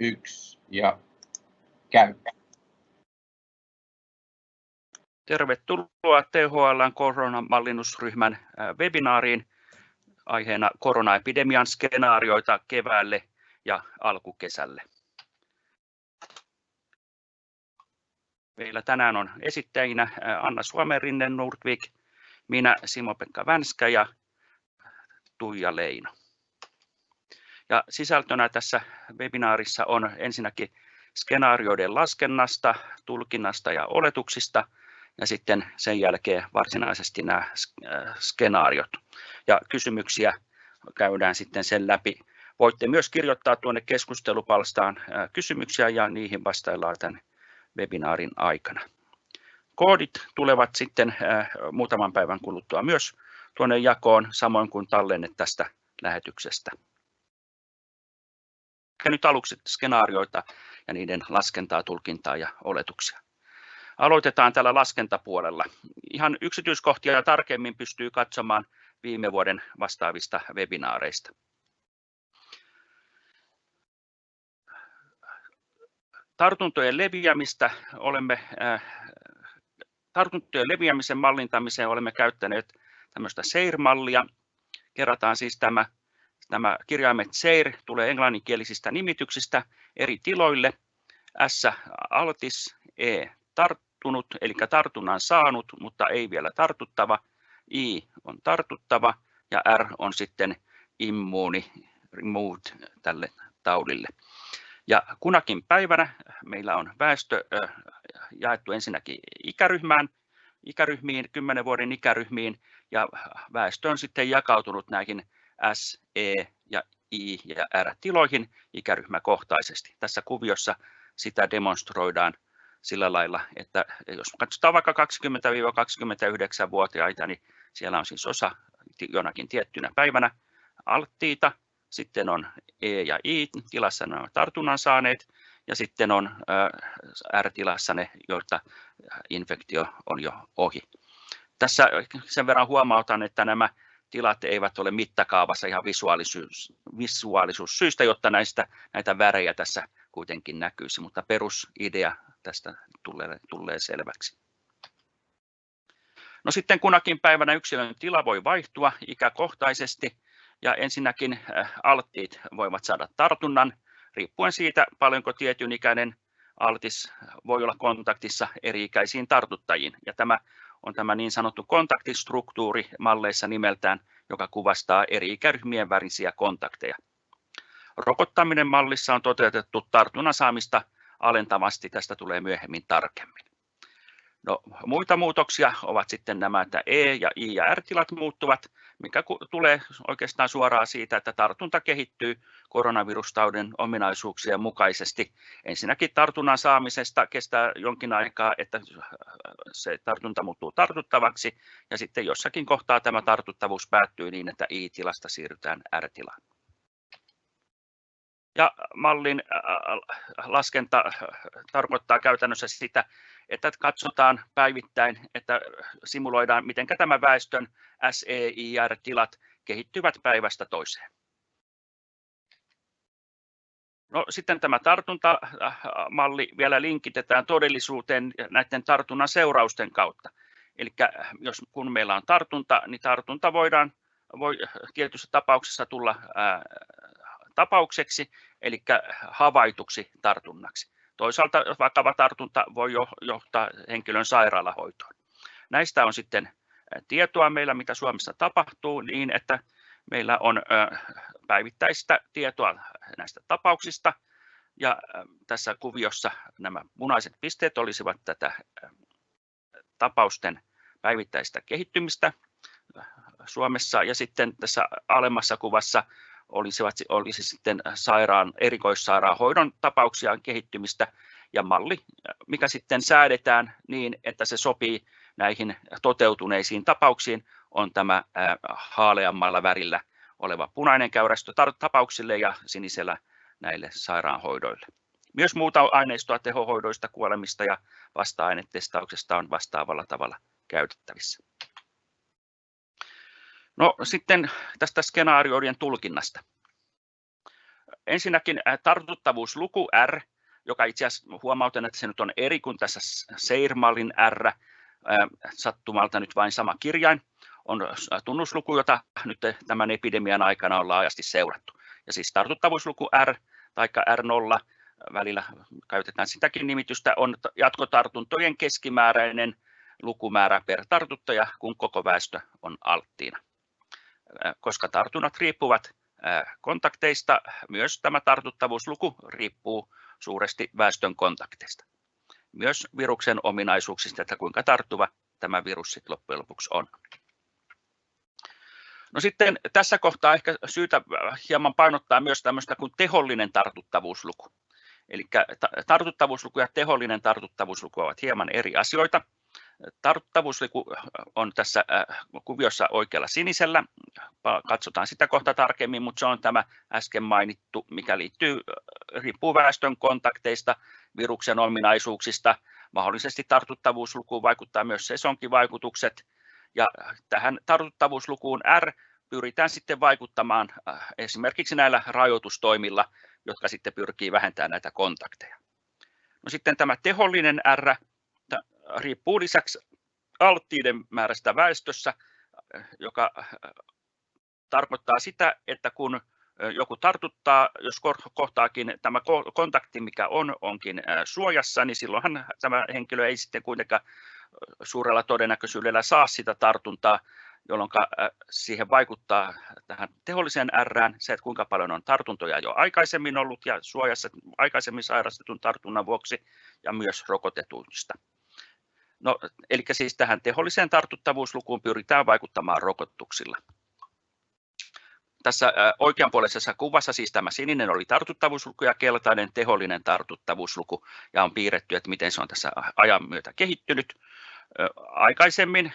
yksi ja käy. Tervetuloa THLn koronamallinnusryhmän webinaariin aiheena koronaepidemian skenaarioita keväälle ja alkukesälle. Meillä tänään on esittäjinä Anna Suomenrinne Nordvik, minä Simo-Pekka Vänskä ja Tuija Leino. Ja sisältönä tässä webinaarissa on ensinnäkin skenaarioiden laskennasta, tulkinnasta ja oletuksista ja sitten sen jälkeen varsinaisesti nämä skenaariot. Ja kysymyksiä käydään sitten sen läpi. Voitte myös kirjoittaa tuonne keskustelupalstaan kysymyksiä ja niihin vastaillaan tämän webinaarin aikana. Koodit tulevat sitten muutaman päivän kuluttua myös tuonne jakoon, samoin kuin tallenne tästä lähetyksestä. Nyt aluksi skenaarioita ja niiden laskentaa, tulkintaa ja oletuksia. Aloitetaan tällä laskentapuolella. Ihan yksityiskohtia tarkemmin pystyy katsomaan viime vuoden vastaavista webinaareista. Tartuntojen leviämistä olemme tartuntojen leviämisen mallintamiseen olemme käyttäneet tämmöistä SAIR-mallia. Kerrataan siis tämä, nämä kirjaimet SAIR tulee englanninkielisistä nimityksistä eri tiloille. S altis, E tarttunut, eli tartunnan saanut, mutta ei vielä tartuttava. I on tartuttava ja R on sitten immuuni, removed tälle taudille. Ja kunakin päivänä meillä on väestö jaettu ensinnäkin ikäryhmään, ikäryhmiin, 10 vuoden ikäryhmiin, ja väestö on sitten jakautunut näihin S, E ja I ja R-tiloihin ikäryhmäkohtaisesti. Tässä kuviossa sitä demonstroidaan sillä lailla, että jos katsotaan vaikka 20-29-vuotiaita, niin siellä on siis osa jonakin tiettynä päivänä alttiita, sitten on E ja I tilassa nämä tartunnan saaneet ja sitten on R-tilassa ne, joilta infektio on jo ohi. Tässä sen verran huomautan, että nämä tilat eivät ole mittakaavassa ihan visuaalisuus, visuaalisuussyistä, jotta näistä, näitä värejä tässä kuitenkin näkyisi, mutta perusidea tästä tulee, tulee selväksi. No sitten kunakin päivänä yksilön tila voi vaihtua ikäkohtaisesti ja ensinnäkin alttiit voivat saada tartunnan riippuen siitä, paljonko tietyn ikäinen altis voi olla kontaktissa eri-ikäisiin tartuttajiin. Ja tämä on tämä niin sanottu kontaktistruktuuri malleissa nimeltään, joka kuvastaa eri ikäryhmien värisiä kontakteja. Rokottaminen mallissa on toteutettu tartunnan saamista alentavasti, tästä tulee myöhemmin tarkemmin. No, muita muutoksia ovat sitten nämä, että E- ja I- ja R-tilat muuttuvat, mikä tulee oikeastaan suoraan siitä, että tartunta kehittyy koronavirustaudin ominaisuuksien mukaisesti. Ensinnäkin tartunnan saamisesta kestää jonkin aikaa, että se tartunta muuttuu tartuttavaksi, ja sitten jossakin kohtaa tämä tartuttavuus päättyy niin, että I-tilasta siirrytään R-tilaan. Ja mallin laskenta tarkoittaa käytännössä sitä, että katsotaan päivittäin, että simuloidaan, miten tämä väestön SEIR-tilat kehittyvät päivästä toiseen. No, sitten tämä tartuntamalli vielä linkitetään todellisuuteen näiden tartunnan seurausten kautta. Eli jos kun meillä on tartunta, niin tartunta voidaan voi tietyissä tapauksessa tulla ää, tapaukseksi, eli havaituksi tartunnaksi. Toisaalta vakava tartunta voi johtaa henkilön sairaalahoitoon. Näistä on sitten tietoa meillä, mitä Suomessa tapahtuu, niin että meillä on päivittäistä tietoa näistä tapauksista. Ja tässä kuviossa nämä punaiset pisteet olisivat tätä tapausten päivittäistä kehittymistä Suomessa. Ja sitten tässä alemmassa kuvassa olisivat, olisi sitten sairaan, erikoissairaanhoidon tapauksia kehittymistä ja malli, mikä sitten säädetään niin, että se sopii näihin toteutuneisiin tapauksiin, on tämä haaleammalla värillä oleva punainen käyrästö tapauksille ja sinisellä näille sairaanhoidoille. Myös muuta aineistoa tehohoidoista, kuolemista ja vasta-ainetestauksesta on vastaavalla tavalla käytettävissä. No sitten tästä skenaarioiden tulkinnasta. ensinnäkin tartuttavuusluku R, joka itse asiassa huomautan, että se nyt on eri kuin tässä Seirmalin R, sattumalta nyt vain sama kirjain, on tunnusluku, jota nyt tämän epidemian aikana on laajasti seurattu. Ja siis tartuttavuusluku R tai R0, välillä käytetään sitäkin nimitystä, on jatkotartuntojen keskimääräinen lukumäärä per tartuttaja, kun koko väestö on alttiina. Koska tartunnat riippuvat kontakteista, myös tämä tartuttavuusluku riippuu suuresti väestön kontakteista. Myös viruksen ominaisuuksista, että kuinka tarttuva tämä virus sitten loppujen lopuksi on. No sitten tässä kohtaa ehkä syytä hieman painottaa myös tämmöistä kuin tehollinen tartuttavuusluku. Eli tartuttavuusluku ja tehollinen tartuttavuusluku ovat hieman eri asioita. Tartuttavuusluku on tässä kuviossa oikealla sinisellä. Katsotaan sitä kohta tarkemmin, mutta se on tämä äsken mainittu, mikä liittyy, riippuu väestön kontakteista, viruksen ominaisuuksista. Mahdollisesti tartuttavuuslukuun vaikuttaa myös sesonkivaikutukset. Ja tähän tartuttavuuslukuun R pyritään sitten vaikuttamaan esimerkiksi näillä rajoitustoimilla, jotka sitten pyrkii vähentämään näitä kontakteja. No sitten tämä tehollinen R riippuu lisäksi alttiiden määrästä väestössä, joka tarkoittaa sitä, että kun joku tartuttaa, jos kohtaakin tämä kontakti, mikä on, onkin suojassa, niin silloinhan tämä henkilö ei sitten kuitenkaan suurella todennäköisyydellä saa sitä tartuntaa, jolloin siihen vaikuttaa tähän teholliseen R, se, että kuinka paljon on tartuntoja jo aikaisemmin ollut ja suojassa aikaisemmin sairastetun tartunnan vuoksi ja myös rokotetuista. No, eli siis tähän teholliseen tartuttavuuslukuun pyritään vaikuttamaan rokotuksilla. Tässä oikeanpuoleisessa kuvassa siis tämä sininen oli tartuttavuusluku ja keltainen tehollinen tartuttavuusluku ja on piirretty, että miten se on tässä ajan myötä kehittynyt. Aikaisemmin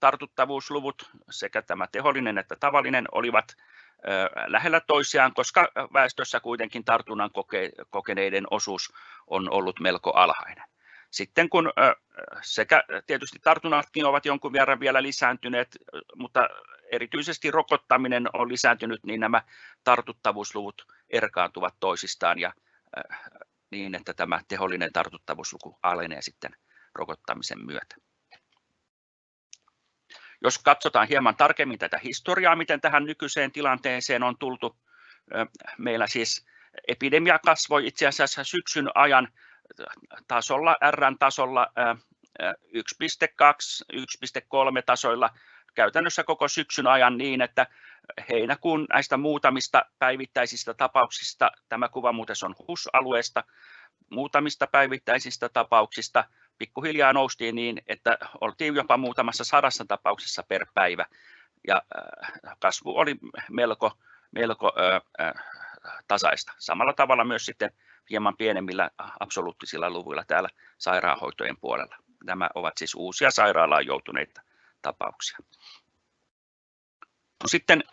tartuttavuusluvut sekä tämä tehollinen että tavallinen olivat lähellä toisiaan, koska väestössä kuitenkin tartunnan kokeneiden osuus on ollut melko alhainen. Sitten kun sekä tietysti tartunnatkin ovat jonkun verran vielä lisääntyneet, mutta erityisesti rokottaminen on lisääntynyt, niin nämä tartuttavuusluvut erkaantuvat toisistaan ja niin, että tämä tehollinen tartuttavuusluku alenee sitten rokottamisen myötä. Jos katsotaan hieman tarkemmin tätä historiaa, miten tähän nykyiseen tilanteeseen on tultu, meillä siis epidemia kasvoi itse asiassa syksyn ajan tasolla, R-tasolla 1.2, 1.3 tasoilla käytännössä koko syksyn ajan niin, että heinäkuun näistä muutamista päivittäisistä tapauksista, tämä kuva muuten on HUS-alueesta, muutamista päivittäisistä tapauksista pikkuhiljaa noustiin niin, että oltiin jopa muutamassa sadassa tapauksessa per päivä. Ja kasvu oli melko, melko tasaista. Samalla tavalla myös sitten hieman pienemmillä absoluuttisilla luvuilla täällä sairaanhoitojen puolella. Nämä ovat siis uusia sairaalaan joutuneita tapauksia. No sitten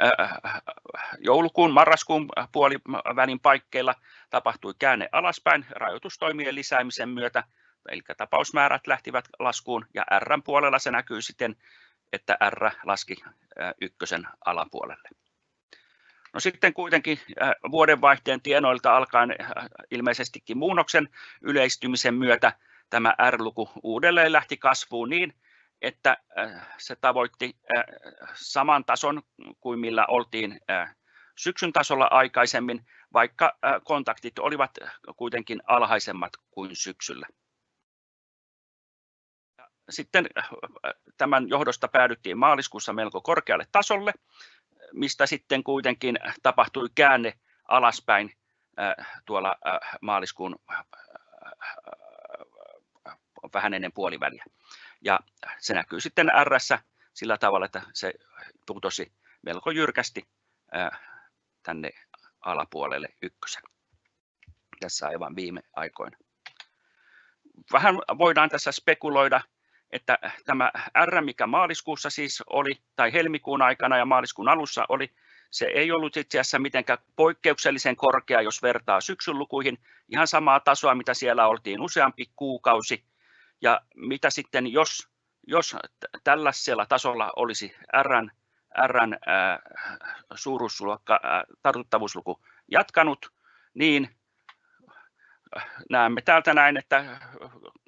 joulukuun, marraskuun puolivälin paikkeilla tapahtui käänne alaspäin rajoitustoimien lisäämisen myötä, eli tapausmäärät lähtivät laskuun ja R puolella se näkyy sitten, että R laski ykkösen alapuolelle. No sitten kuitenkin vuodenvaihteen tienoilta alkaen ilmeisestikin muunnoksen yleistymisen myötä tämä R-luku uudelleen lähti kasvuun niin, että se tavoitti saman tason kuin millä oltiin syksyn tasolla aikaisemmin, vaikka kontaktit olivat kuitenkin alhaisemmat kuin syksyllä. Sitten tämän johdosta päädyttiin maaliskuussa melko korkealle tasolle, mistä sitten kuitenkin tapahtui käänne alaspäin tuolla maaliskuun vähän ennen puoliväliä. Ja se näkyy sitten R sillä tavalla, että se putosi melko jyrkästi tänne alapuolelle ykkösen. Tässä aivan viime aikoina. Vähän voidaan tässä spekuloida, että tämä R, mikä maaliskuussa siis oli, tai helmikuun aikana ja maaliskuun alussa oli, se ei ollut itse asiassa mitenkään poikkeuksellisen korkea, jos vertaa syksyn lukuihin, ihan samaa tasoa, mitä siellä oltiin useampi kuukausi, ja mitä sitten, jos, jos tällaisella tasolla olisi Rn, Rn äh, suuruusluokka, äh, tartuttavuusluku jatkanut, niin näemme täältä näin, että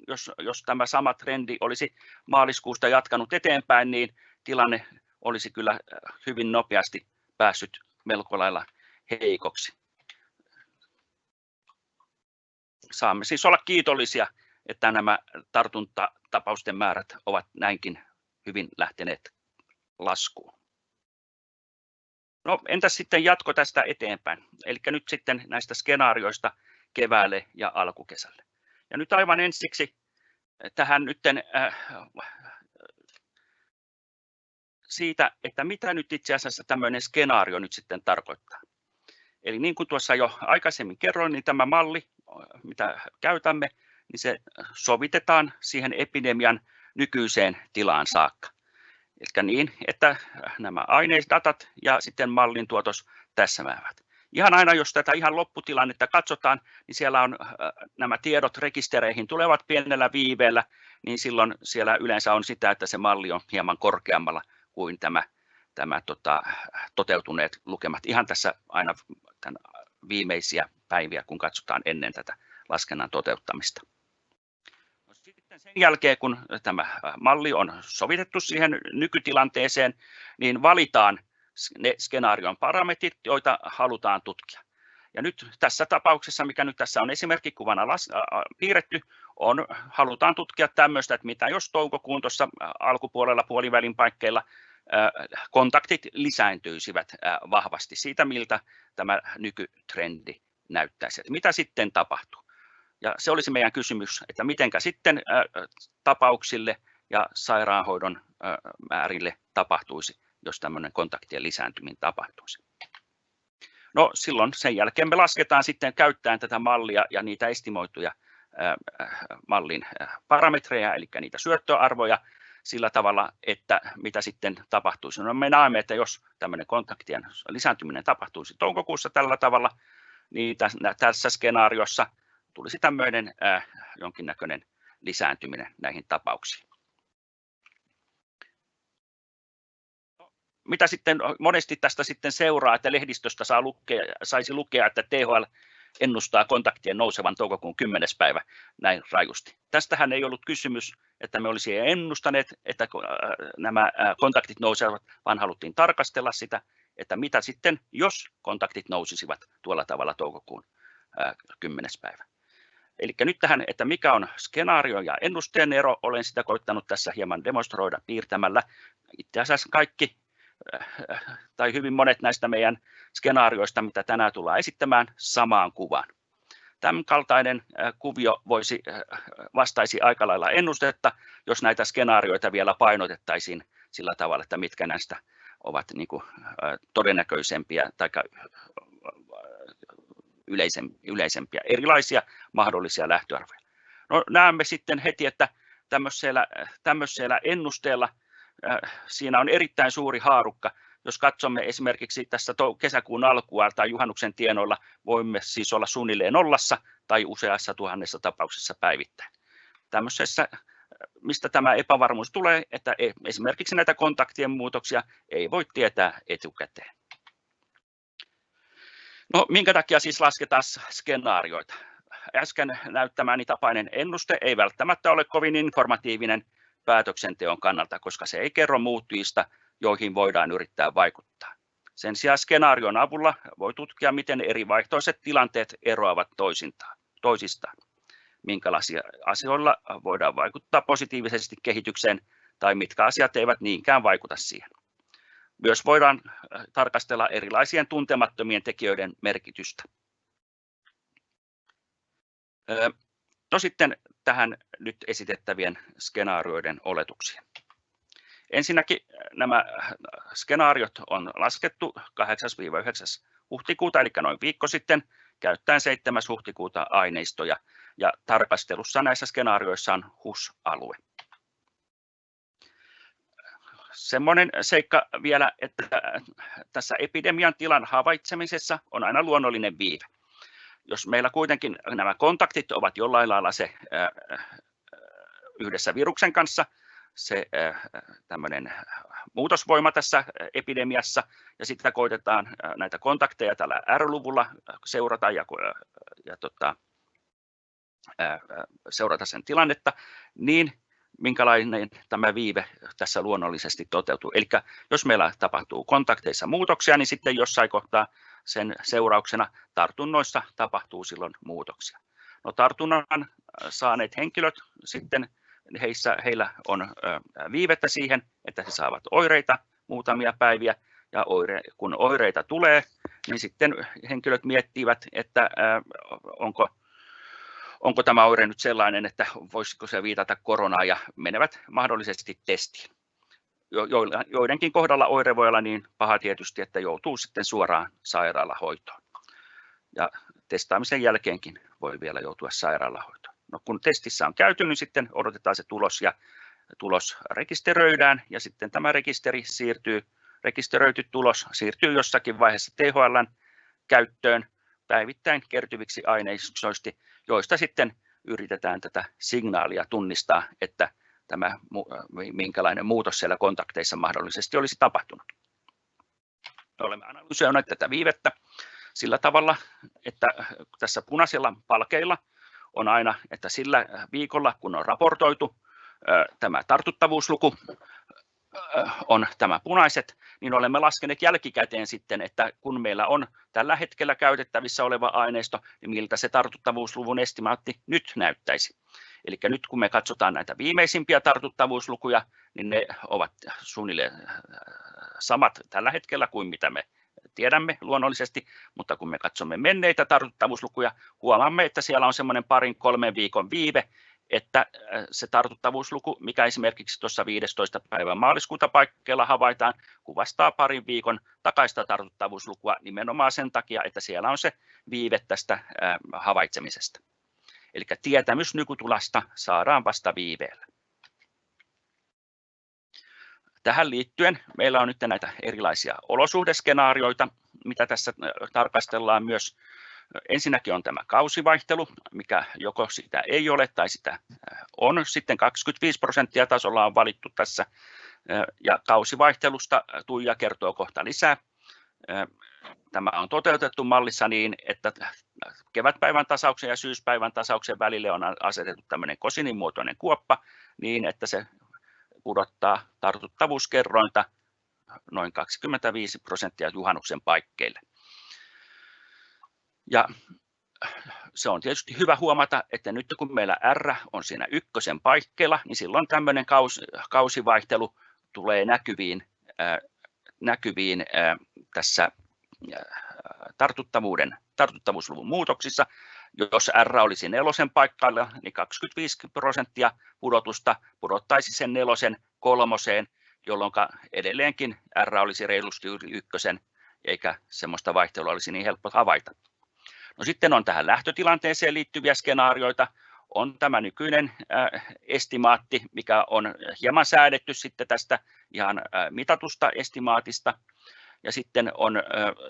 jos, jos tämä sama trendi olisi maaliskuusta jatkanut eteenpäin, niin tilanne olisi kyllä hyvin nopeasti päässyt melko lailla heikoksi. Saamme siis olla kiitollisia, että nämä tartuntatapausten määrät ovat näinkin hyvin lähteneet laskuun. No entäs sitten jatko tästä eteenpäin? Eli nyt sitten näistä skenaarioista keväälle ja alkukesälle. Ja nyt aivan ensiksi tähän nytten äh, siitä, että mitä nyt itse asiassa tämmöinen skenaario nyt sitten tarkoittaa. Eli niin kuin tuossa jo aikaisemmin kerroin, niin tämä malli, mitä käytämme, niin se sovitetaan siihen epidemian nykyiseen tilaan saakka. Eli niin, että nämä aineisdatat ja sitten mallin tuotos täsmäävät. Ihan aina, jos tätä ihan lopputilannetta katsotaan, niin siellä on nämä tiedot rekistereihin tulevat pienellä viiveellä, niin silloin siellä yleensä on sitä, että se malli on hieman korkeammalla kuin tämä, tämä tota, toteutuneet lukemat. Ihan tässä aina tämän viimeisiä päiviä, kun katsotaan ennen tätä laskennan toteuttamista. No sitten sen jälkeen, kun tämä malli on sovitettu siihen nykytilanteeseen, niin valitaan ne skenaarion parametrit, joita halutaan tutkia. Ja nyt tässä tapauksessa, mikä nyt tässä on esimerkkikuvana las, äh, piirretty, on, halutaan tutkia tämmöistä, että mitä jos toukokuun tuossa alkupuolella puolivälin paikkeilla äh, kontaktit lisääntyisivät äh, vahvasti siitä, miltä tämä nykytrendi näyttäisi, että mitä sitten tapahtuu. Ja se olisi meidän kysymys, että mitenkä sitten tapauksille ja sairaanhoidon määrille tapahtuisi jos tämmöinen kontaktien lisääntyminen tapahtuisi. No silloin sen jälkeen me lasketaan sitten käyttäen tätä mallia ja niitä estimoituja mallin parametreja, eli niitä syöttöarvoja sillä tavalla, että mitä sitten tapahtuisi. No me näemme, että jos tämmöinen kontaktien lisääntyminen tapahtuisi toukokuussa tällä tavalla, niin tässä skenaariossa tulisi tämmöinen jonkinnäköinen lisääntyminen näihin tapauksiin. Mitä sitten monesti tästä sitten seuraa, että lehdistöstä saa lukea, saisi lukea, että THL ennustaa kontaktien nousevan toukokuun 10. päivä näin rajusti. Tästähän ei ollut kysymys, että me olisi ennustaneet, että äh, nämä äh, kontaktit nousevat, vaan haluttiin tarkastella sitä, että mitä sitten, jos kontaktit nousisivat tuolla tavalla toukokuun 10. Äh, päivä. Eli nyt tähän, että mikä on skenaario ja ennusteen ero, olen sitä koittanut tässä hieman demonstroida piirtämällä. Itse asiassa kaikki tai hyvin monet näistä meidän skenaarioista, mitä tänään tullaan esittämään, samaan kuvaan. Tämän kaltainen kuvio voisi, vastaisi aika lailla ennustetta, jos näitä skenaarioita vielä painotettaisiin sillä tavalla, että mitkä näistä ovat niin kuin, todennäköisempiä tai yleisempiä, erilaisia mahdollisia lähtöarvoja. No, näemme sitten heti, että tämmöisellä, tämmöisellä ennusteella siinä on erittäin suuri haarukka. Jos katsomme esimerkiksi tässä kesäkuun alkua tai juhannuksen tienoilla, voimme siis olla suunnilleen nollassa tai useassa tuhannessa tapauksessa päivittäin. Tämmöisessä, äh, mistä tämä epävarmuus tulee, että e, esimerkiksi näitä kontaktien muutoksia ei voi tietää etukäteen. No, minkä takia siis lasketaan skenaarioita? Äsken näyttämäni tapainen ennuste ei välttämättä ole kovin informatiivinen, päätöksenteon kannalta, koska se ei kerro muuttujista, joihin voidaan yrittää vaikuttaa. Sen sijaan skenaarion avulla voi tutkia, miten eri vaihtoiset tilanteet eroavat toisistaan, minkälaisia asioilla voidaan vaikuttaa positiivisesti kehitykseen tai mitkä asiat eivät niinkään vaikuta siihen. Myös voidaan äh, tarkastella erilaisien tuntemattomien tekijöiden merkitystä. No sitten tähän nyt esitettävien skenaarioiden oletuksiin. Ensinnäkin äh, nämä äh, skenaariot on laskettu 8-9. huhtikuuta, eli noin viikko sitten, käyttäen 7. huhtikuuta aineistoja, ja tarkastelussa näissä skenaarioissa on HUS-alue. Semmoinen seikka vielä, että äh, tässä epidemian tilan havaitsemisessa on aina luonnollinen viive jos meillä kuitenkin nämä kontaktit ovat jollain lailla se yhdessä viruksen kanssa, se tämmöinen muutosvoima tässä epidemiassa ja sitä koitetaan näitä kontakteja tällä R-luvulla seurata ja, ja tota, seurata sen tilannetta, niin minkälainen tämä viive tässä luonnollisesti toteutuu. Eli jos meillä tapahtuu kontakteissa muutoksia, niin sitten jossain kohtaa sen seurauksena tartunnoissa tapahtuu silloin muutoksia. No, tartunnan saaneet henkilöt sitten heissä, heillä on viivettä siihen, että he saavat oireita muutamia päiviä, ja oire, kun oireita tulee, niin sitten henkilöt miettivät, että onko onko tämä oire nyt sellainen, että voisiko se viitata koronaan ja menevät mahdollisesti testiin. Joidenkin kohdalla oire voi olla niin paha tietysti, että joutuu sitten suoraan sairaalahoitoon. Ja testaamisen jälkeenkin voi vielä joutua sairaalahoitoon. No, kun testissä on käyty, niin sitten odotetaan se tulos ja tulos rekisteröidään ja sitten tämä rekisteri siirtyy, rekisteröity tulos siirtyy jossakin vaiheessa THLn käyttöön päivittäin kertyviksi aineistoiksi, joista sitten yritetään tätä signaalia tunnistaa, että tämä, minkälainen muutos siellä kontakteissa mahdollisesti olisi tapahtunut. Olemme analysoineet tätä viivettä sillä tavalla, että tässä punaisilla palkeilla on aina, että sillä viikolla, kun on raportoitu tämä tartuttavuusluku, on tämä punaiset, niin olemme laskeneet jälkikäteen sitten, että kun meillä on tällä hetkellä käytettävissä oleva aineisto, niin miltä se tartuttavuusluvun estimaatti nyt näyttäisi. Eli nyt kun me katsotaan näitä viimeisimpiä tartuttavuuslukuja, niin ne ovat suunnilleen samat tällä hetkellä kuin mitä me tiedämme luonnollisesti, mutta kun me katsomme menneitä tartuttavuuslukuja, huomaamme, että siellä on semmoinen parin kolmen viikon viive, että äh, se tartuttavuusluku, mikä esimerkiksi tuossa 15. päivän maaliskuuta paikkeilla havaitaan, kuvastaa parin viikon takaista tartuttavuuslukua nimenomaan sen takia, että siellä on se viive tästä äh, havaitsemisesta. Eli tietämys nykytulasta saadaan vasta viiveellä. Tähän liittyen meillä on nyt näitä erilaisia olosuhdeskenaarioita, mitä tässä äh, tarkastellaan myös Ensinnäkin on tämä kausivaihtelu, mikä joko sitä ei ole tai sitä äh, on. Sitten 25 prosenttia tasolla on valittu tässä äh, ja kausivaihtelusta Tuija kertoo kohta lisää. Tämä on toteutettu mallissa niin, että kevätpäivän tasauksen ja syyspäivän tasauksen välille on asetettu tämmöinen kosinin muotoinen kuoppa niin, että se pudottaa tartuttavuuskerrointa noin 25 prosenttia juhannuksen paikkeille. Ja se on tietysti hyvä huomata, että nyt kun meillä R on siinä ykkösen paikkeilla, niin silloin tämmöinen kausi, kausivaihtelu tulee näkyviin, äh, näkyviin äh, tässä äh, tartuttavuuden, tartuttavuusluvun muutoksissa. Jos R olisi nelosen paikalla, niin 25 prosenttia pudotusta pudottaisi sen nelosen kolmoseen, jolloin edelleenkin R olisi reilusti yli ykkösen, eikä semmoista vaihtelua olisi niin helppo havaita. No sitten on tähän lähtötilanteeseen liittyviä skenaarioita. On tämä nykyinen äh, estimaatti, mikä on hieman säädetty sitten tästä ihan äh, mitatusta estimaatista. Ja sitten on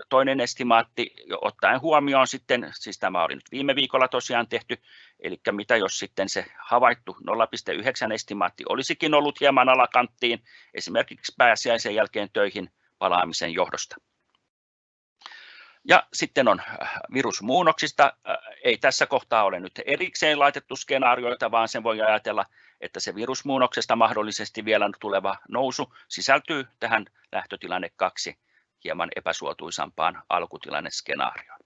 toinen estimaatti, ottaen huomioon sitten, siis tämä oli nyt viime viikolla tosiaan tehty, eli mitä jos sitten se havaittu 0,9 estimaatti olisikin ollut hieman alakanttiin, esimerkiksi pääsiäisen jälkeen töihin palaamisen johdosta. Ja sitten on äh, virusmuunnoksista. Äh, ei tässä kohtaa ole nyt erikseen laitettu skenaarioita, vaan sen voi ajatella, että se virusmuunnoksesta mahdollisesti vielä tuleva nousu sisältyy tähän lähtötilanne kaksi hieman epäsuotuisampaan alkutilanneskenaarioon.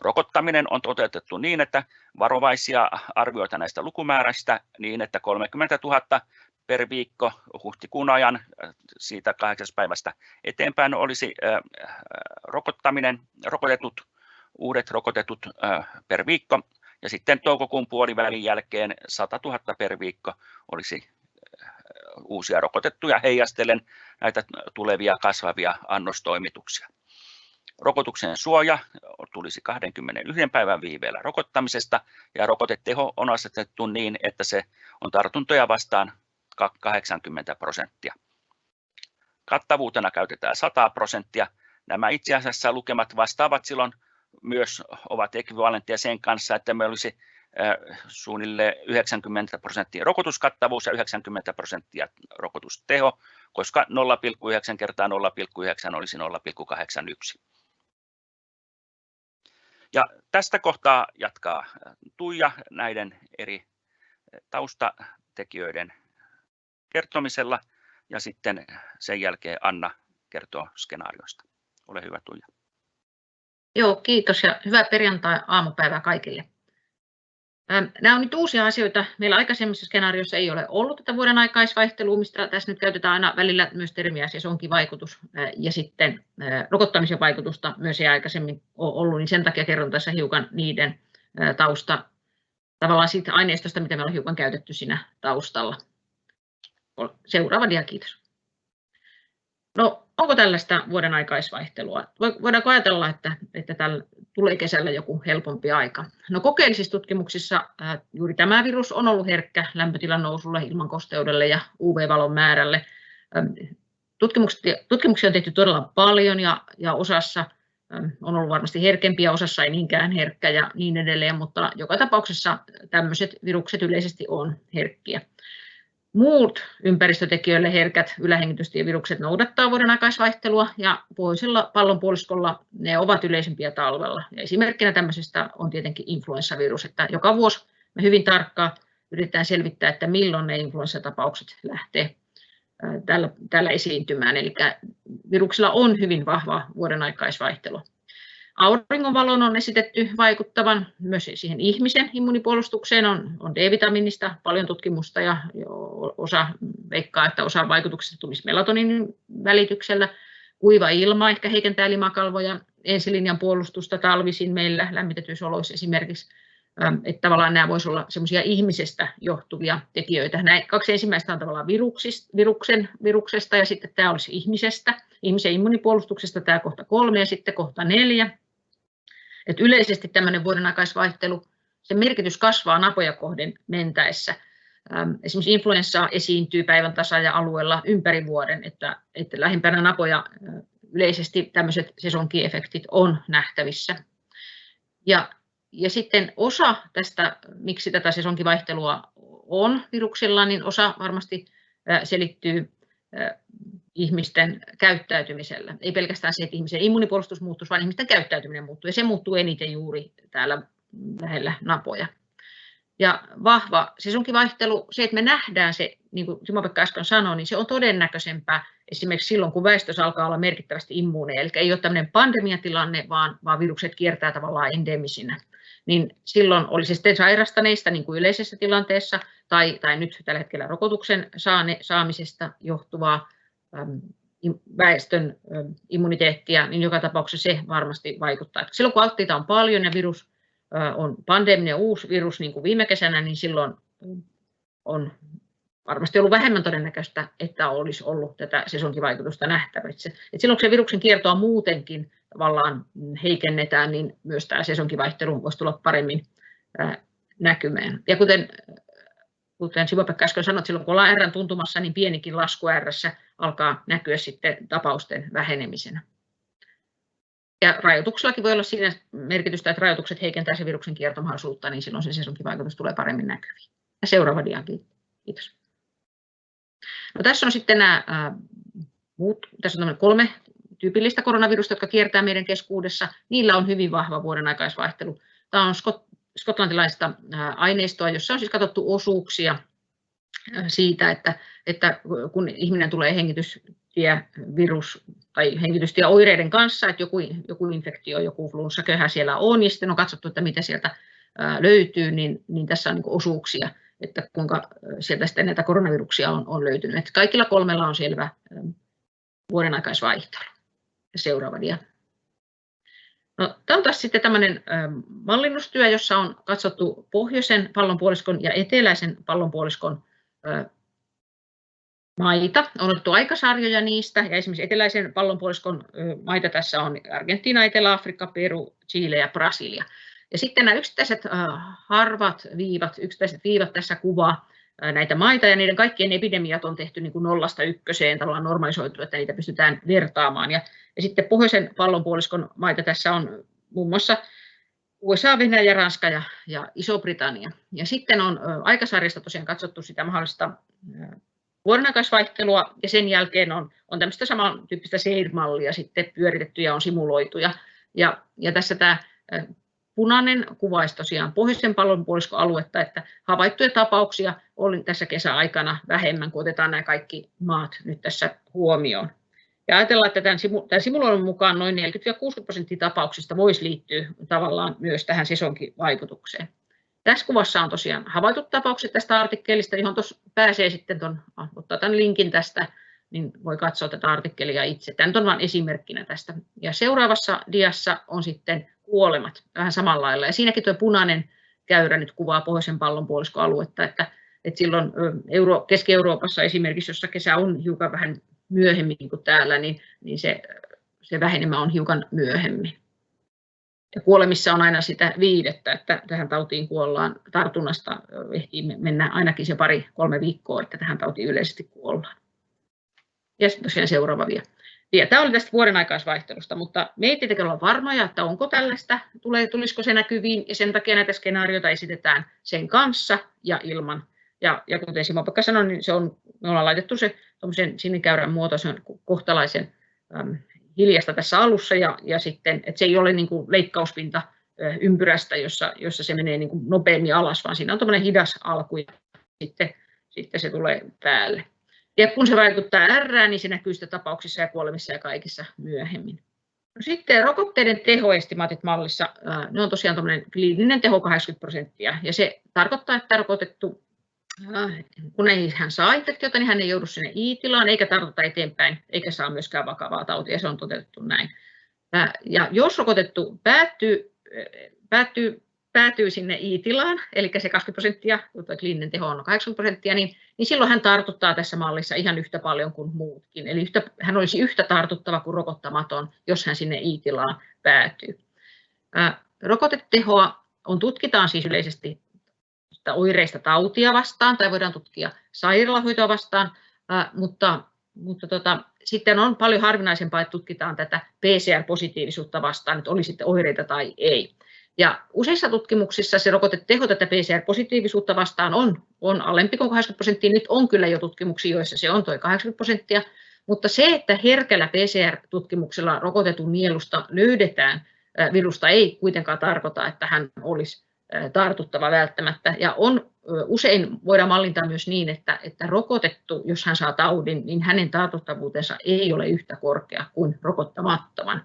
Rokottaminen on toteutettu niin, että varovaisia arvioita näistä lukumääristä niin, että 30 000 per viikko huhtikuun ajan siitä kahdeksas päivästä eteenpäin olisi rokottaminen, rokotetut, uudet rokotetut per viikko ja sitten toukokuun puolivälin jälkeen 100 000 per viikko olisi uusia rokotettuja heijastellen näitä tulevia kasvavia annostoimituksia. Rokotuksen suoja tulisi 21 päivän viiveellä rokottamisesta ja rokoteteho on asetettu niin, että se on tartuntoja vastaan 80 prosenttia. Kattavuutena käytetään 100 prosenttia. Nämä itse asiassa lukemat vastaavat silloin myös ovat ekvivalenttia sen kanssa, että me olisi suunnilleen 90 prosenttia rokotuskattavuus ja 90 prosenttia rokotusteho, koska 0,9 kertaa 0,9 olisi 0,81. Ja tästä kohtaa jatkaa Tuija näiden eri taustatekijöiden kertomisella ja sitten sen jälkeen Anna kertoo skenaarioista. Ole hyvä Tuija. Joo, kiitos ja hyvää perjantai-aamupäivää kaikille. Nämä on nyt uusia asioita. Meillä aikaisemmissa skenaarioissa ei ole ollut tätä vuoden aikaisvaihtelua, mistä tässä nyt käytetään aina välillä myös termiä sesonkivaikutus ja sitten rokottamisen vaikutusta myös ei aikaisemmin ole ollut, niin sen takia kerron tässä hiukan niiden tausta, tavallaan siitä aineistosta, mitä meillä on hiukan käytetty siinä taustalla. Seuraava dia, kiitos. No, onko tällaista vuoden aikaisvaihtelua? Voidaanko ajatella, että, että tällä tulee kesällä joku helpompi aika? No kokeellisissa tutkimuksissa ää, juuri tämä virus on ollut herkkä lämpötilan nousulle, ilmankosteudelle ja UV-valon määrälle. Tutkimuksia on tehty todella paljon ja, ja osassa on ollut varmasti herkempiä, osassa ei niinkään herkkä ja niin edelleen, mutta joka tapauksessa tämmöiset virukset yleisesti on herkkiä. Muut ympäristötekijöille herkät ylähengitystievirukset noudattaa vuoden aikaisvaihtelua ja pohjoisella pallonpuoliskolla ne ovat yleisempiä talvella. Ja esimerkkinä tämmöisestä on tietenkin influenssavirus, että joka vuosi me hyvin tarkkaan yritetään selvittää, että milloin ne influenssatapaukset lähtee täällä, täällä esiintymään. Eli viruksilla on hyvin vahva vuoden aikaisvaihtelu. Auringonvalon on esitetty vaikuttavan myös siihen ihmisen immunipuolustukseen. On, on D-vitamiinista paljon tutkimusta ja osa veikkaa, että osa vaikutuksista tulisi melatoniinin välityksellä. Kuiva ilma ehkä heikentää limakalvoja, ensilinjan puolustusta talvisin meillä lämmitetyissä oloissa esimerkiksi. Että tavallaan nämä voisivat olla semmoisia ihmisestä johtuvia tekijöitä. Nämä kaksi ensimmäistä on tavallaan viruksen, viruksesta ja sitten tämä olisi ihmisestä. Ihmisen immunipuolustuksesta tämä kohta kolme ja sitten kohta neljä. Et yleisesti tämmöinen vuoden aikaisvaihtelu, sen merkitys kasvaa napoja kohden mentäessä. Esimerkiksi influenssaa esiintyy päivän tasaaja-alueella ympäri vuoden, että, että lähimpänä napoja yleisesti tämmöiset sesonkiefektit on nähtävissä. Ja, ja sitten osa tästä, miksi tätä sesonkivaihtelua on viruksilla, niin osa varmasti selittyy ihmisten käyttäytymisellä. Ei pelkästään se, että ihmisen immunipuolustus muuttuu, vaan ihmisten käyttäytyminen muuttuu. Ja se muuttuu eniten juuri täällä lähellä napoja. Ja vahva sesonkivaihtelu, se, että me nähdään se, niin kuin Simo-Pekka äsken sanoi, niin se on todennäköisempää esimerkiksi silloin, kun väestössä alkaa olla merkittävästi immuuneja. Eli ei ole tämmöinen pandemiatilanne, vaan, vaan virukset kiertää tavallaan endemisinä. Niin silloin oli se sitten sairastaneista niin kuin yleisessä tilanteessa tai, tai nyt tällä hetkellä rokotuksen saane, saamisesta johtuvaa väestön immuniteettia, niin joka tapauksessa se varmasti vaikuttaa. Silloin kun alttiita on paljon ja virus on pandeminen uusi virus niin kuin viime kesänä, niin silloin on varmasti ollut vähemmän todennäköistä, että olisi ollut tätä sesonkivaikutusta nähtävissä. Et silloin kun se viruksen kiertoa muutenkin tavallaan heikennetään, niin myös tämä sesonkivaihtelu voisi tulla paremmin näkymään. Ja kuten kuten Sivopekka äsken sanoi, silloin kun ollaan R tuntumassa, niin pienikin lasku R alkaa näkyä sitten tapausten vähenemisenä. Ja rajoituksellakin voi olla siinä merkitystä, että rajoitukset heikentää se viruksen kiertomahdollisuutta, niin silloin se sesonkivaikutus tulee paremmin näkyviin. Ja seuraava dia, kiitos. No, tässä on sitten nämä muut, tässä on kolme tyypillistä koronavirusta, jotka kiertää meidän keskuudessa. Niillä on hyvin vahva vuoden aikaisvaihtelu. Tämä on skotlantilaista aineistoa, jossa on siis katsottu osuuksia siitä, että, että kun ihminen tulee hengitystievirus tai hengitystieoireiden kanssa, että joku, joku infektio, joku flunssaköhä siellä on, ja sitten on katsottu, että mitä sieltä löytyy, niin, niin tässä on niin osuuksia, että kuinka sieltä sitten näitä koronaviruksia on, on löytynyt. Että kaikilla kolmella on selvä vuoden aikaisvaihtelu. Seuraava dia. No, tämä on taas sitten tämmöinen mallinnustyö, jossa on katsottu pohjoisen pallonpuoliskon ja eteläisen pallonpuoliskon maita. On otettu aikasarjoja niistä, ja esimerkiksi eteläisen pallonpuoliskon maita tässä on Argentiina, Etelä-Afrikka, Peru, Chile ja Brasilia. Ja sitten nämä yksittäiset harvat viivat, yksittäiset viivat tässä kuvaa näitä maita, ja niiden kaikkien epidemiat on tehty niin kuin nollasta ykköseen tavallaan normalisoitu, että niitä pystytään vertaamaan. Ja, ja sitten pohjoisen pallonpuoliskon maita tässä on muun muassa USA, Venäjä, Ranska ja, ja Iso-Britannia. Ja sitten on aikasarjasta tosiaan katsottu sitä mahdollista vuodenaikaisvaihtelua ja sen jälkeen on, on tämmöistä samantyyppistä SAIR-mallia sitten pyöritetty ja on simuloitu. Ja, ja, ja tässä tämä punainen kuvaisi tosiaan pohjoisen pallonpuoliskoaluetta, että havaittuja tapauksia oli tässä kesäaikana vähemmän, kun otetaan nämä kaikki maat nyt tässä huomioon. Ja ajatellaan, että tämän, tämän simuloinnin mukaan noin 40-60 prosenttia tapauksista voisi liittyä tavallaan myös tähän sesonkivaikutukseen. Tässä kuvassa on tosiaan havaitut tapaukset tästä artikkelista, johon tuossa pääsee sitten, ton, ah, ottaa tämän linkin tästä, niin voi katsoa tätä artikkelia itse. Tämä on vain esimerkkinä tästä. Ja seuraavassa diassa on sitten kuolemat vähän samalla lailla. Ja siinäkin tuo punainen käyrä nyt kuvaa pohjoisen pallonpuoliskoaluetta, että, että silloin Euro, Keski-Euroopassa esimerkiksi, jossa kesä on hiukan vähän myöhemmin kuin täällä, niin, niin se, se vähenemä on hiukan myöhemmin. Ja kuolemissa on aina sitä viidettä, että tähän tautiin kuollaan tartunnasta, ehtii mennä ainakin se pari-kolme viikkoa, että tähän tautiin yleisesti kuollaan. Ja sitten tosiaan seuraava vielä. Ja tämä oli tästä vuoden aikaisvaihtelusta, mutta me ei tietenkään olla varmoja, että onko tällaista, tulee, tulisiko se näkyviin, ja sen takia näitä skenaarioita esitetään sen kanssa ja ilman. Ja, ja kuten Simo Pekka sanoi, niin se on, me ollaan laitettu se sinikäyrän muotoisen kohtalaisen äm, hiljasta tässä alussa, ja, ja sitten, että se ei ole niin kuin leikkauspinta ympyrästä, jossa, jossa se menee niin kuin nopeammin alas, vaan siinä on tämmöinen hidas alku, ja sitten, sitten se tulee päälle. Ja kun se vaikuttaa R, niin se näkyy sitä tapauksissa ja kuolemissa ja kaikissa myöhemmin. No sitten rokotteiden tehoestimaatit mallissa, ne on tosiaan kliininen teho 80 prosenttia, ja se tarkoittaa, että rokotettu, kun ei hän saa infektiota, niin hän ei joudu sinne I-tilaan, eikä tartuta eteenpäin, eikä saa myöskään vakavaa tautia, se on toteutettu näin. Ja jos rokotettu päättyy, päättyy päätyy sinne I-tilaan, eli se 20 prosenttia, tuo kliininen teho on 80 prosenttia, niin, niin silloin hän tartuttaa tässä mallissa ihan yhtä paljon kuin muutkin. Eli yhtä, hän olisi yhtä tartuttava kuin rokottamaton, jos hän sinne I-tilaan päätyy. Ää, rokotetehoa on, tutkitaan siis yleisesti oireista tautia vastaan, tai voidaan tutkia sairaalahoitoa vastaan, mutta, mutta tota, sitten on paljon harvinaisempaa, että tutkitaan tätä PCR-positiivisuutta vastaan, että oli sitten oireita tai ei. Ja useissa tutkimuksissa se rokoteteho tätä PCR-positiivisuutta vastaan on, on alempi kuin 80 prosenttia. Nyt on kyllä jo tutkimuksia, joissa se on tuo 80 prosenttia, mutta se, että herkällä PCR-tutkimuksella rokotetun nielusta löydetään virusta, ei kuitenkaan tarkoita, että hän olisi tartuttava välttämättä. Ja on, usein voidaan mallintaa myös niin, että, että rokotettu, jos hän saa taudin, niin hänen tartuttavuutensa ei ole yhtä korkea kuin rokottamattoman.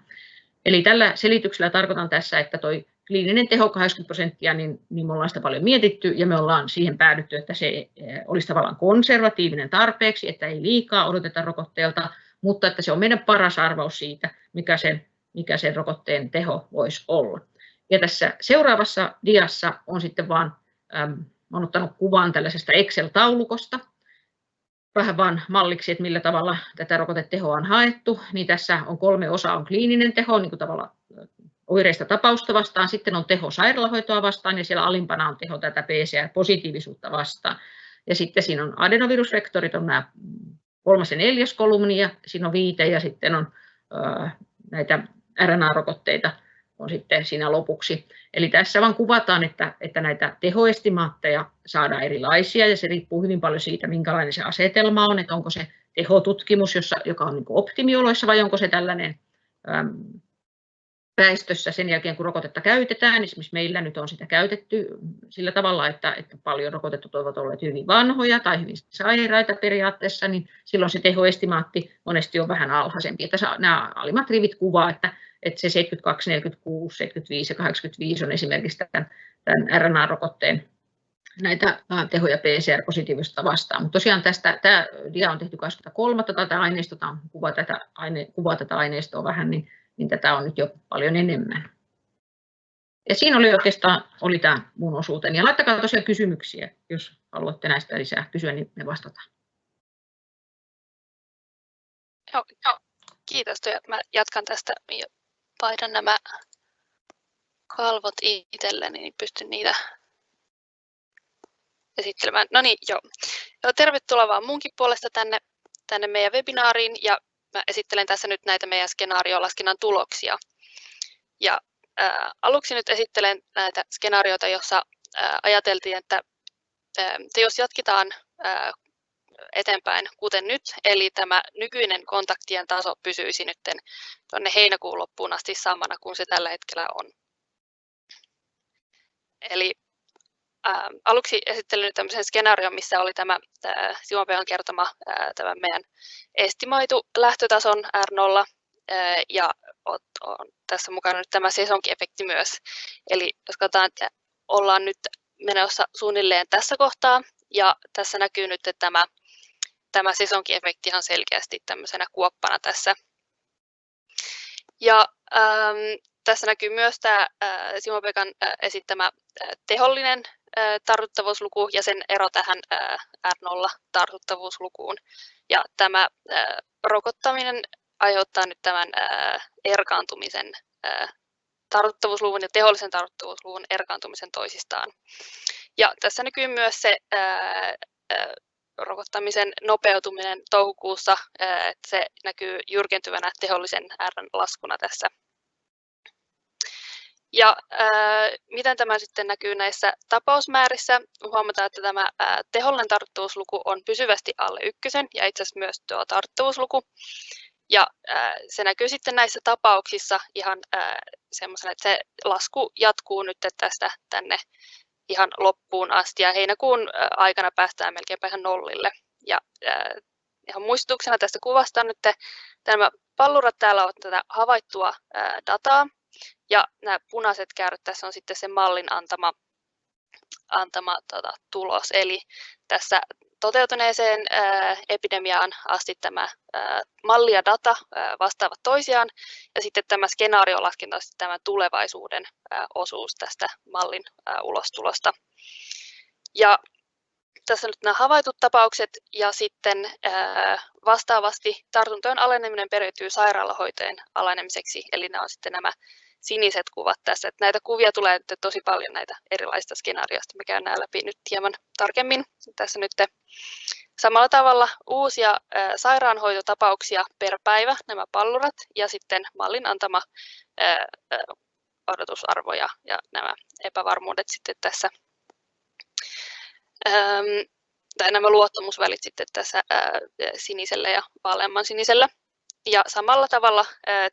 Eli tällä selityksellä tarkoitan tässä, että tuo kliininen teho 80 prosenttia, niin, niin me ollaan sitä paljon mietitty ja me ollaan siihen päädytty, että se olisi tavallaan konservatiivinen tarpeeksi, että ei liikaa odoteta rokotteelta, mutta että se on meidän paras arvaus siitä, mikä sen, mikä sen rokotteen teho voisi olla. Ja tässä seuraavassa diassa on sitten vaan, ähm, olen ottanut kuvan tällaisesta Excel-taulukosta, vähän vaan malliksi, että millä tavalla tätä rokotetehoa on haettu, niin tässä on kolme osaa, on kliininen teho, niin kuin tavallaan oireista tapausta vastaan, sitten on teho sairaalahoitoa vastaan ja siellä alimpana on teho tätä PCR-positiivisuutta vastaan. Ja sitten siinä on adenovirusvektorit, on nämä kolmas ja neljäs kolumni ja siinä on viite ja sitten on näitä RNA-rokotteita on sitten siinä lopuksi. Eli tässä vaan kuvataan, että, että näitä tehoestimaatteja saadaan erilaisia ja se riippuu hyvin paljon siitä, minkälainen se asetelma on, että onko se tehotutkimus, jossa, joka on niin optimioloissa vai onko se tällainen äm, väestössä sen jälkeen, kun rokotetta käytetään. Esimerkiksi meillä nyt on sitä käytetty sillä tavalla, että, että paljon rokotetut ovat olleet hyvin vanhoja tai hyvin sairaita periaatteessa, niin silloin se tehoestimaatti monesti on vähän alhaisempi. Että nämä alimmat rivit kuvaa, että, että se 72, 46, 75 ja 85 on esimerkiksi tämän, tämän RNA-rokotteen näitä tehoja PCR-positiivista vastaan. Mutta tosiaan tästä, tämä dia on tehty 23. tätä aineistoa, kuvaa tätä, aine, kuvaa tätä aineistoa vähän, niin niin tätä on nyt jo paljon enemmän. Ja siinä oli oikeastaan oli tämä mun osuuteni. Ja laittakaa tosiaan kysymyksiä, jos haluatte näistä lisää kysyä, niin me vastataan. Joo, joo. kiitos. Mä jatkan tästä. Paidan nämä kalvot itselleni, niin pystyn niitä esittelemään. No niin, joo. joo tervetuloa vaan munkin puolesta tänne, tänne meidän webinaariin. Ja mä esittelen tässä nyt näitä meidän skenaariolaskennan tuloksia. Ja ää, aluksi nyt esittelen näitä skenaarioita, jossa ää, ajateltiin, että, ää, että jos jatketaan ää, eteenpäin kuten nyt, eli tämä nykyinen kontaktien taso pysyisi nyt tuonne heinäkuun loppuun asti samana kuin se tällä hetkellä on. Eli ää, aluksi esittelin tämmöisen skenaarion, missä oli tämä, tämä Simopean kertoma ää, tämä meidän estimoitu lähtötason R0 ää, ja on, on tässä mukana nyt tämä sesonkiefekti myös. Eli jos katsotaan, että ollaan nyt menossa suunnilleen tässä kohtaa ja tässä näkyy nyt että tämä, tämä sesonkiefekti ihan selkeästi tämmöisenä kuoppana tässä. Ja ähm, tässä näkyy myös tämä äh, Simo Pekan äh, esittämä äh, tehollinen tartuttavuusluku ja sen ero tähän R0-tartuttavuuslukuun. Ja tämä rokottaminen aiheuttaa nyt tämän erkaantumisen, tartuttavuusluvun ja tehollisen tartuttavuusluvun erkaantumisen toisistaan. Ja tässä näkyy myös se rokottamisen nopeutuminen toukokuussa, että se näkyy jyrkentyvänä tehollisen R laskuna tässä ja ää, miten tämä sitten näkyy näissä tapausmäärissä? Huomataan, että tämä ää, tehollinen tarttuvuusluku on pysyvästi alle ykkösen ja itse asiassa myös tuo tarttuvuusluku. Ja ää, se näkyy sitten näissä tapauksissa ihan semmoisena, että se lasku jatkuu nyt tästä tänne ihan loppuun asti ja heinäkuun aikana päästään melkeinpä ihan nollille. Ja ihan muistutuksena tästä kuvasta nyt nämä pallurat täällä ovat tätä havaittua dataa, ja nämä punaiset käyrät tässä on sitten se mallin antama, antama tota, tulos. Eli tässä toteutuneeseen ää, epidemiaan asti tämä ää, malli ja data ää, vastaavat toisiaan, ja sitten tämä skenaario laskentaa tämä tulevaisuuden ää, osuus tästä mallin ää, ulostulosta. Ja tässä nyt nämä havaitut tapaukset ja sitten ää, vastaavasti tartuntojen aleneminen periytyy sairaalahoitojen alenemiseksi, eli nämä on sitten nämä siniset kuvat tässä. Että näitä kuvia tulee nyt tosi paljon näitä erilaisista skenaarioista. Me käyn läpi nyt hieman tarkemmin. Tässä nyt samalla tavalla uusia sairaanhoitotapauksia per päivä, nämä pallurat, ja sitten mallin antama odotusarvo ja, nämä epävarmuudet sitten tässä tai nämä luottamusvälit sitten tässä sinisellä ja vaaleamman sinisellä. Ja samalla tavalla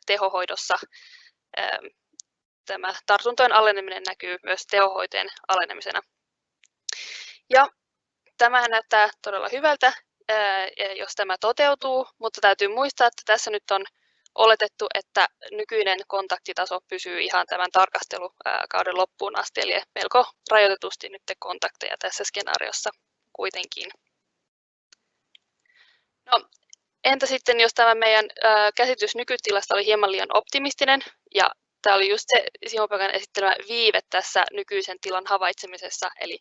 tehohoidossa tämä tartuntojen aleneminen näkyy myös tehohoitojen alenemisena. Ja tämähän näyttää todella hyvältä, jos tämä toteutuu, mutta täytyy muistaa, että tässä nyt on oletettu, että nykyinen kontaktitaso pysyy ihan tämän tarkastelukauden loppuun asti, eli melko rajoitetusti nyt kontakteja tässä skenaariossa kuitenkin. No, entä sitten, jos tämä meidän käsitys nykytilasta oli hieman liian optimistinen, ja tämä oli just se Simopakan esittelemä viive tässä nykyisen tilan havaitsemisessa, eli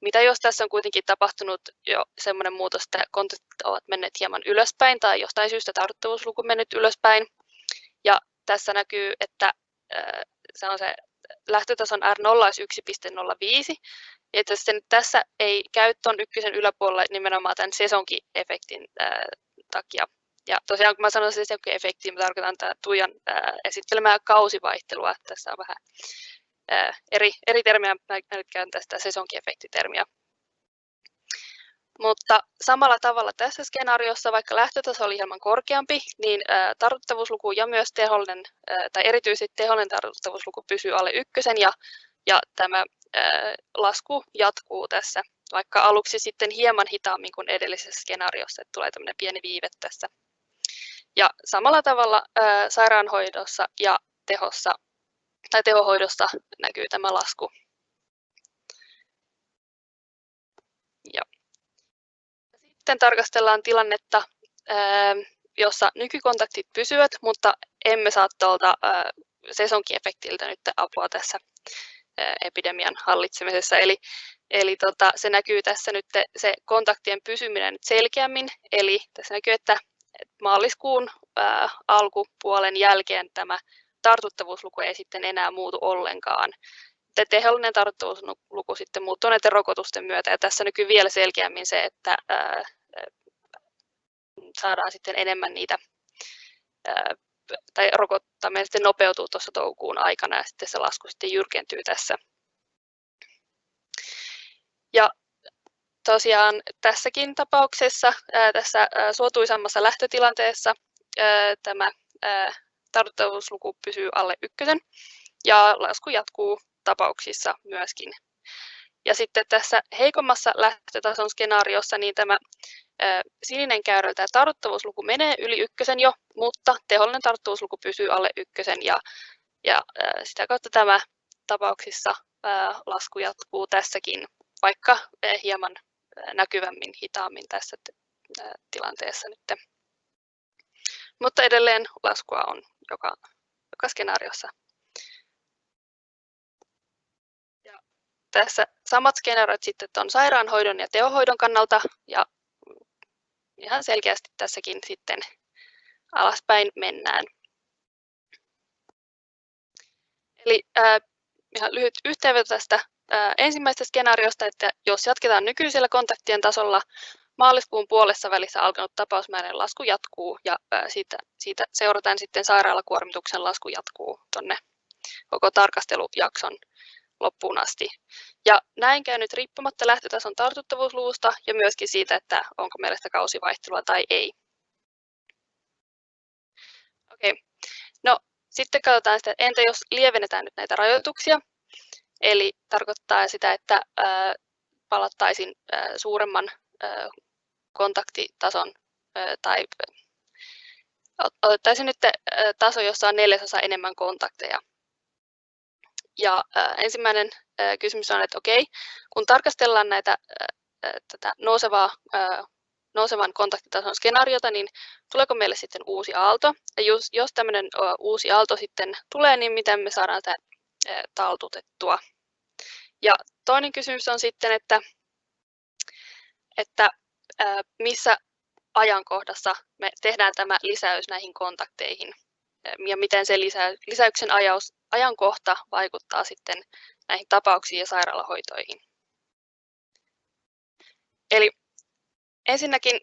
mitä jos tässä on kuitenkin tapahtunut jo semmoinen muutos, että kontaktit ovat menneet hieman ylöspäin tai jostain syystä tartuttavuusluku mennyt ylöspäin. Ja tässä näkyy, että se on se lähtötason R0 olisi 1.05. Että sitten tässä ei käy tuon ykkösen yläpuolella nimenomaan tämän sesonki-efektin takia. Ja tosiaan kun mä sanon sesonki-efektiä, mä tarkoitan tätä Tuijan esittelemää kausivaihtelua. Tässä on vähän eri, eri termiä, mä nyt käyn tästä sesonkiefektitermiä. Mutta samalla tavalla tässä skenaariossa, vaikka lähtötaso oli hieman korkeampi, niin tartuttavuusluku ja myös tehollinen, tai erityisesti tehollinen tartuttavuusluku pysyy alle ykkösen ja, ja tämä lasku jatkuu tässä, vaikka aluksi sitten hieman hitaammin kuin edellisessä skenaariossa, että tulee tämmöinen pieni viive tässä. Ja samalla tavalla sairaanhoidossa ja tehossa tai tehohoidosta näkyy tämä lasku. Ja. Sitten tarkastellaan tilannetta, jossa nykykontaktit pysyvät, mutta emme saa tuolta sesonkiefektiltä nyt apua tässä epidemian hallitsemisessa. Eli, eli tota, se näkyy tässä nyt se kontaktien pysyminen nyt selkeämmin. Eli tässä näkyy, että maaliskuun alkupuolen jälkeen tämä tartuttavuusluku ei sitten enää muutu ollenkaan. Tehollinen tartuttavuusluku sitten muuttuu näiden rokotusten myötä ja tässä näkyy vielä selkeämmin se, että saadaan sitten enemmän niitä tai rokottaminen sitten nopeutuu tuossa toukokuun aikana ja sitten se lasku sitten jyrkentyy tässä. Ja tosiaan tässäkin tapauksessa, ää, tässä ää, suotuisammassa lähtötilanteessa ää, tämä ää, tartuttavuusluku pysyy alle ykkösen ja lasku jatkuu tapauksissa myöskin. Ja sitten tässä heikommassa lähtötason skenaariossa niin tämä sininen käyrä, tämä tartuttavuusluku menee yli ykkösen jo, mutta tehollinen tartuttavuusluku pysyy alle ykkösen ja, ja sitä kautta tämä tapauksissa lasku jatkuu tässäkin, vaikka hieman näkyvämmin hitaammin tässä tilanteessa nyt. Mutta edelleen laskua on joka, joka skenaariossa. Ja tässä samat skenaariot sitten on sairaanhoidon ja tehohoidon kannalta ja ihan selkeästi tässäkin sitten alaspäin mennään. Eli äh, ihan lyhyt yhteenveto tästä ensimmäisestä skenaariosta, että jos jatketaan nykyisellä kontaktien tasolla, maaliskuun puolessa välissä alkanut tapausmäärän lasku jatkuu ja siitä, siitä seurataan sitten sairaalakuormituksen lasku jatkuu tuonne koko tarkastelujakson loppuun asti. Ja näin käy nyt riippumatta lähtötason tartuttavuusluvusta ja myöskin siitä, että onko meillä sitä kausivaihtelua tai ei. Okei. No, sitten katsotaan sitä, entä jos lievennetään nyt näitä rajoituksia, eli tarkoittaa sitä, että palattaisiin suuremman kontaktitason tai otettaisiin nyt taso, jossa on neljäsosa enemmän kontakteja ja ensimmäinen kysymys on, että okei, kun tarkastellaan näitä, tätä nousevaa, nousevan kontaktitason skenaariota, niin tuleeko meille sitten uusi aalto? Ja jos, jos tämmöinen uusi aalto sitten tulee, niin miten me saadaan äh, taltutettua? Ja toinen kysymys on sitten, että, että missä ajankohdassa me tehdään tämä lisäys näihin kontakteihin ja miten se lisä, lisäyksen ajaus, ajankohta vaikuttaa sitten näihin tapauksiin ja sairaalahoitoihin. Eli ensinnäkin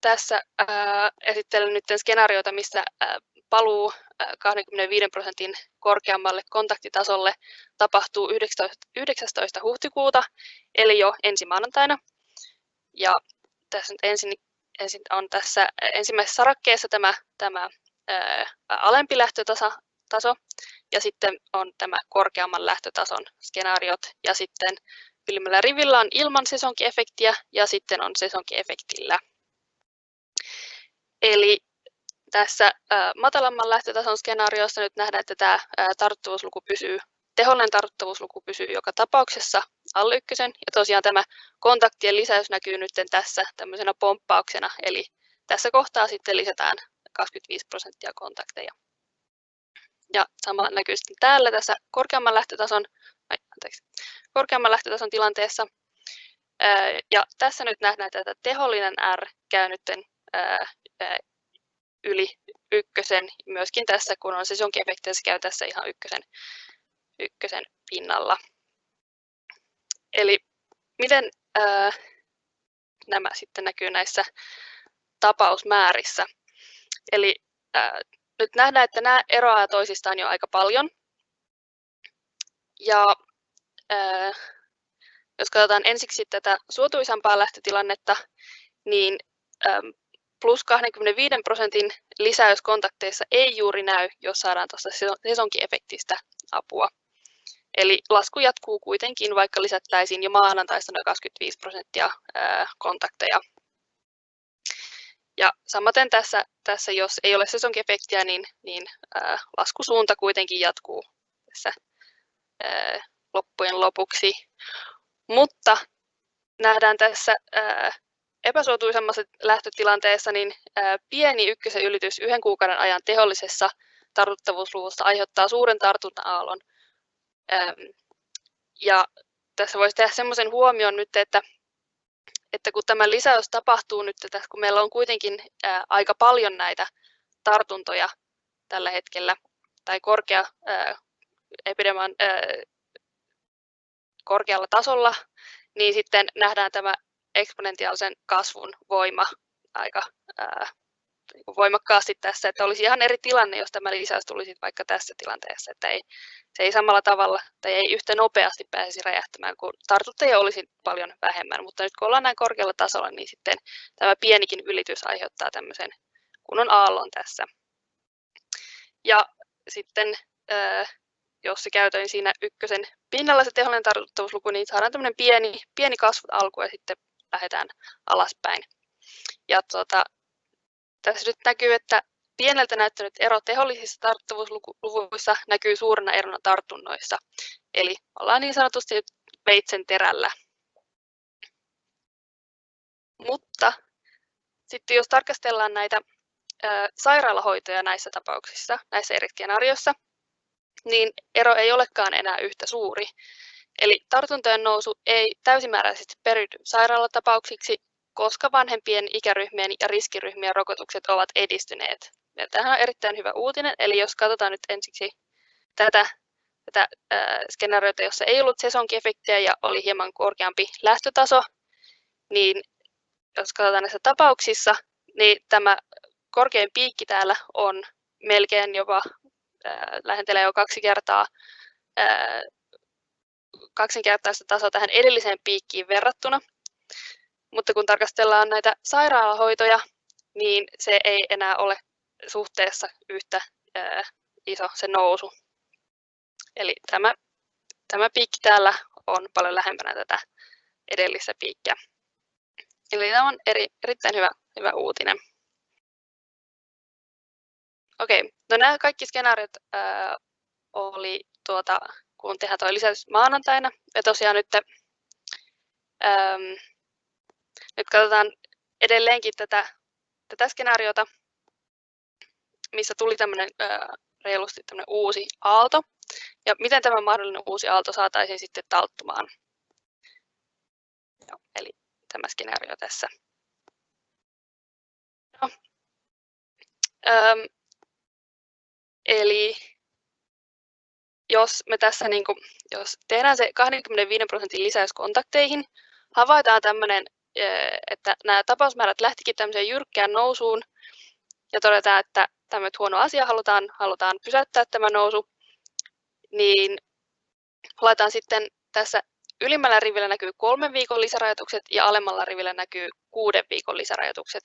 tässä ää, esittelen nyt skenaarioita, missä ää, paluu ää, 25 prosentin korkeammalle kontaktitasolle tapahtuu 19, 19. huhtikuuta, eli jo ensi maanantaina. Ja tässä nyt ensin, ensin on tässä ensimmäisessä sarakkeessa tämä, tämä ää, alempi lähtötaso, taso, ja sitten on tämä korkeamman lähtötason skenaariot, ja sitten ylimmällä rivillä on ilman sesonkiefektiä, ja sitten on sesonkiefektillä. Eli tässä matalamman lähtötason skenaariossa nyt nähdään, että tämä tarttuvuusluku pysyy, tehollinen tarttuvuusluku pysyy joka tapauksessa alle ykkösen, ja tosiaan tämä kontaktien lisäys näkyy nyt tässä tämmöisenä pomppauksena, eli tässä kohtaa sitten lisätään 25 prosenttia kontakteja. Ja sama näkyy sitten täällä tässä korkeamman lähtötason, ai, anteeksi, korkeamman lähtötason tilanteessa. Ja tässä nyt nähdään, että tehollinen R käy nyt yli ykkösen. Myöskin tässä, kun on sesonkiefekti, se käy tässä ihan ykkösen, ykkösen pinnalla. Eli miten ää, nämä sitten näkyy näissä tapausmäärissä. Eli ää, nyt nähdään, että nämä eroavat toisistaan jo aika paljon. Ja ää, jos katsotaan ensiksi tätä suotuisampaa lähtötilannetta, niin plus 25 prosentin lisäys kontakteissa ei juuri näy, jos saadaan tuosta sesonkiefektistä apua. Eli lasku jatkuu kuitenkin, vaikka lisättäisiin jo maanantaista noin 25 prosenttia kontakteja ja samaten tässä, tässä jos ei ole sesonkiefektiä, niin, niin ää, laskusuunta kuitenkin jatkuu tässä ää, loppujen lopuksi. Mutta nähdään tässä ää, epäsuotuisemmassa lähtötilanteessa, niin pieni ykkösen ylitys yhden kuukauden ajan tehollisessa tartuttavuusluvussa aiheuttaa suuren tartunta-aallon. Ja tässä voisi tehdä sellaisen huomion nyt, että että kun tämä lisäys tapahtuu nyt, että kun meillä on kuitenkin aika paljon näitä tartuntoja tällä hetkellä, tai korkea ää, epidemian ää, korkealla tasolla, niin sitten nähdään tämä eksponentiaalisen kasvun voima aika ää, niin voimakkaasti tässä, että olisi ihan eri tilanne, jos tämä lisäys tulisi vaikka tässä tilanteessa, että ei, se ei samalla tavalla tai ei yhtä nopeasti pääsisi räjähtämään, kun tartuttajia olisi paljon vähemmän, mutta nyt kun ollaan näin korkealla tasolla, niin sitten tämä pienikin ylitys aiheuttaa tämmöisen kunnon aallon tässä. Ja sitten jos se käytöin siinä ykkösen pinnalla se tehollinen tartuttavuusluku, niin saadaan tämmöinen pieni, pieni kasvu alku ja sitten lähdetään alaspäin. Ja tuota, tässä nyt näkyy, että pieneltä näyttänyt ero tehollisissa tartuttavuusluvuissa näkyy suurena erona tartunnoissa. Eli ollaan niin sanotusti veitsen terällä. Mutta sitten jos tarkastellaan näitä sairaalahoitoja näissä tapauksissa, näissä eri skenaarioissa, niin ero ei olekaan enää yhtä suuri. Eli tartuntojen nousu ei täysimääräisesti periydy sairaalatapauksiksi, koska vanhempien ikäryhmien ja riskiryhmien rokotukset ovat edistyneet. Ja tämähän on erittäin hyvä uutinen, eli jos katsotaan nyt ensiksi tätä, tätä äh, skenaariota, jossa ei ollut sesonkiefektiä ja oli hieman korkeampi lähtötaso, niin jos katsotaan näissä tapauksissa, niin tämä korkein piikki täällä on melkein jopa lähentelee jo kaksi kertaa kaksinkertaista tasoa tähän edelliseen piikkiin verrattuna. Mutta kun tarkastellaan näitä sairaalahoitoja, niin se ei enää ole suhteessa yhtä iso se nousu. Eli tämä, tämä piikki täällä on paljon lähempänä tätä edellistä piikkiä. Eli tämä on eri, erittäin hyvä, hyvä uutinen. Okei, no nämä kaikki skenaariot äh, oli tuota, kun tehdään tuo lisäys maanantaina. Ja tosiaan nyt, ähm, nyt katsotaan edelleenkin tätä, tätä skenaariota, missä tuli tämmöinen äh, reilusti tämmöinen uusi aalto. Ja miten tämä mahdollinen uusi aalto saataisiin sitten talttumaan. Joo, eli tämä skenaario tässä. No. Ähm, Eli jos me tässä niin kuin, jos tehdään se 25 prosentin lisäys kontakteihin, havaitaan tämmöinen, että nämä tapausmäärät lähtikin tämmöiseen jyrkkään nousuun ja todetaan, että tämä huono asia halutaan, halutaan pysäyttää tämä nousu, niin laitetaan sitten tässä ylimmällä rivillä näkyy kolmen viikon lisärajoitukset ja alemmalla rivillä näkyy kuuden viikon lisärajoitukset.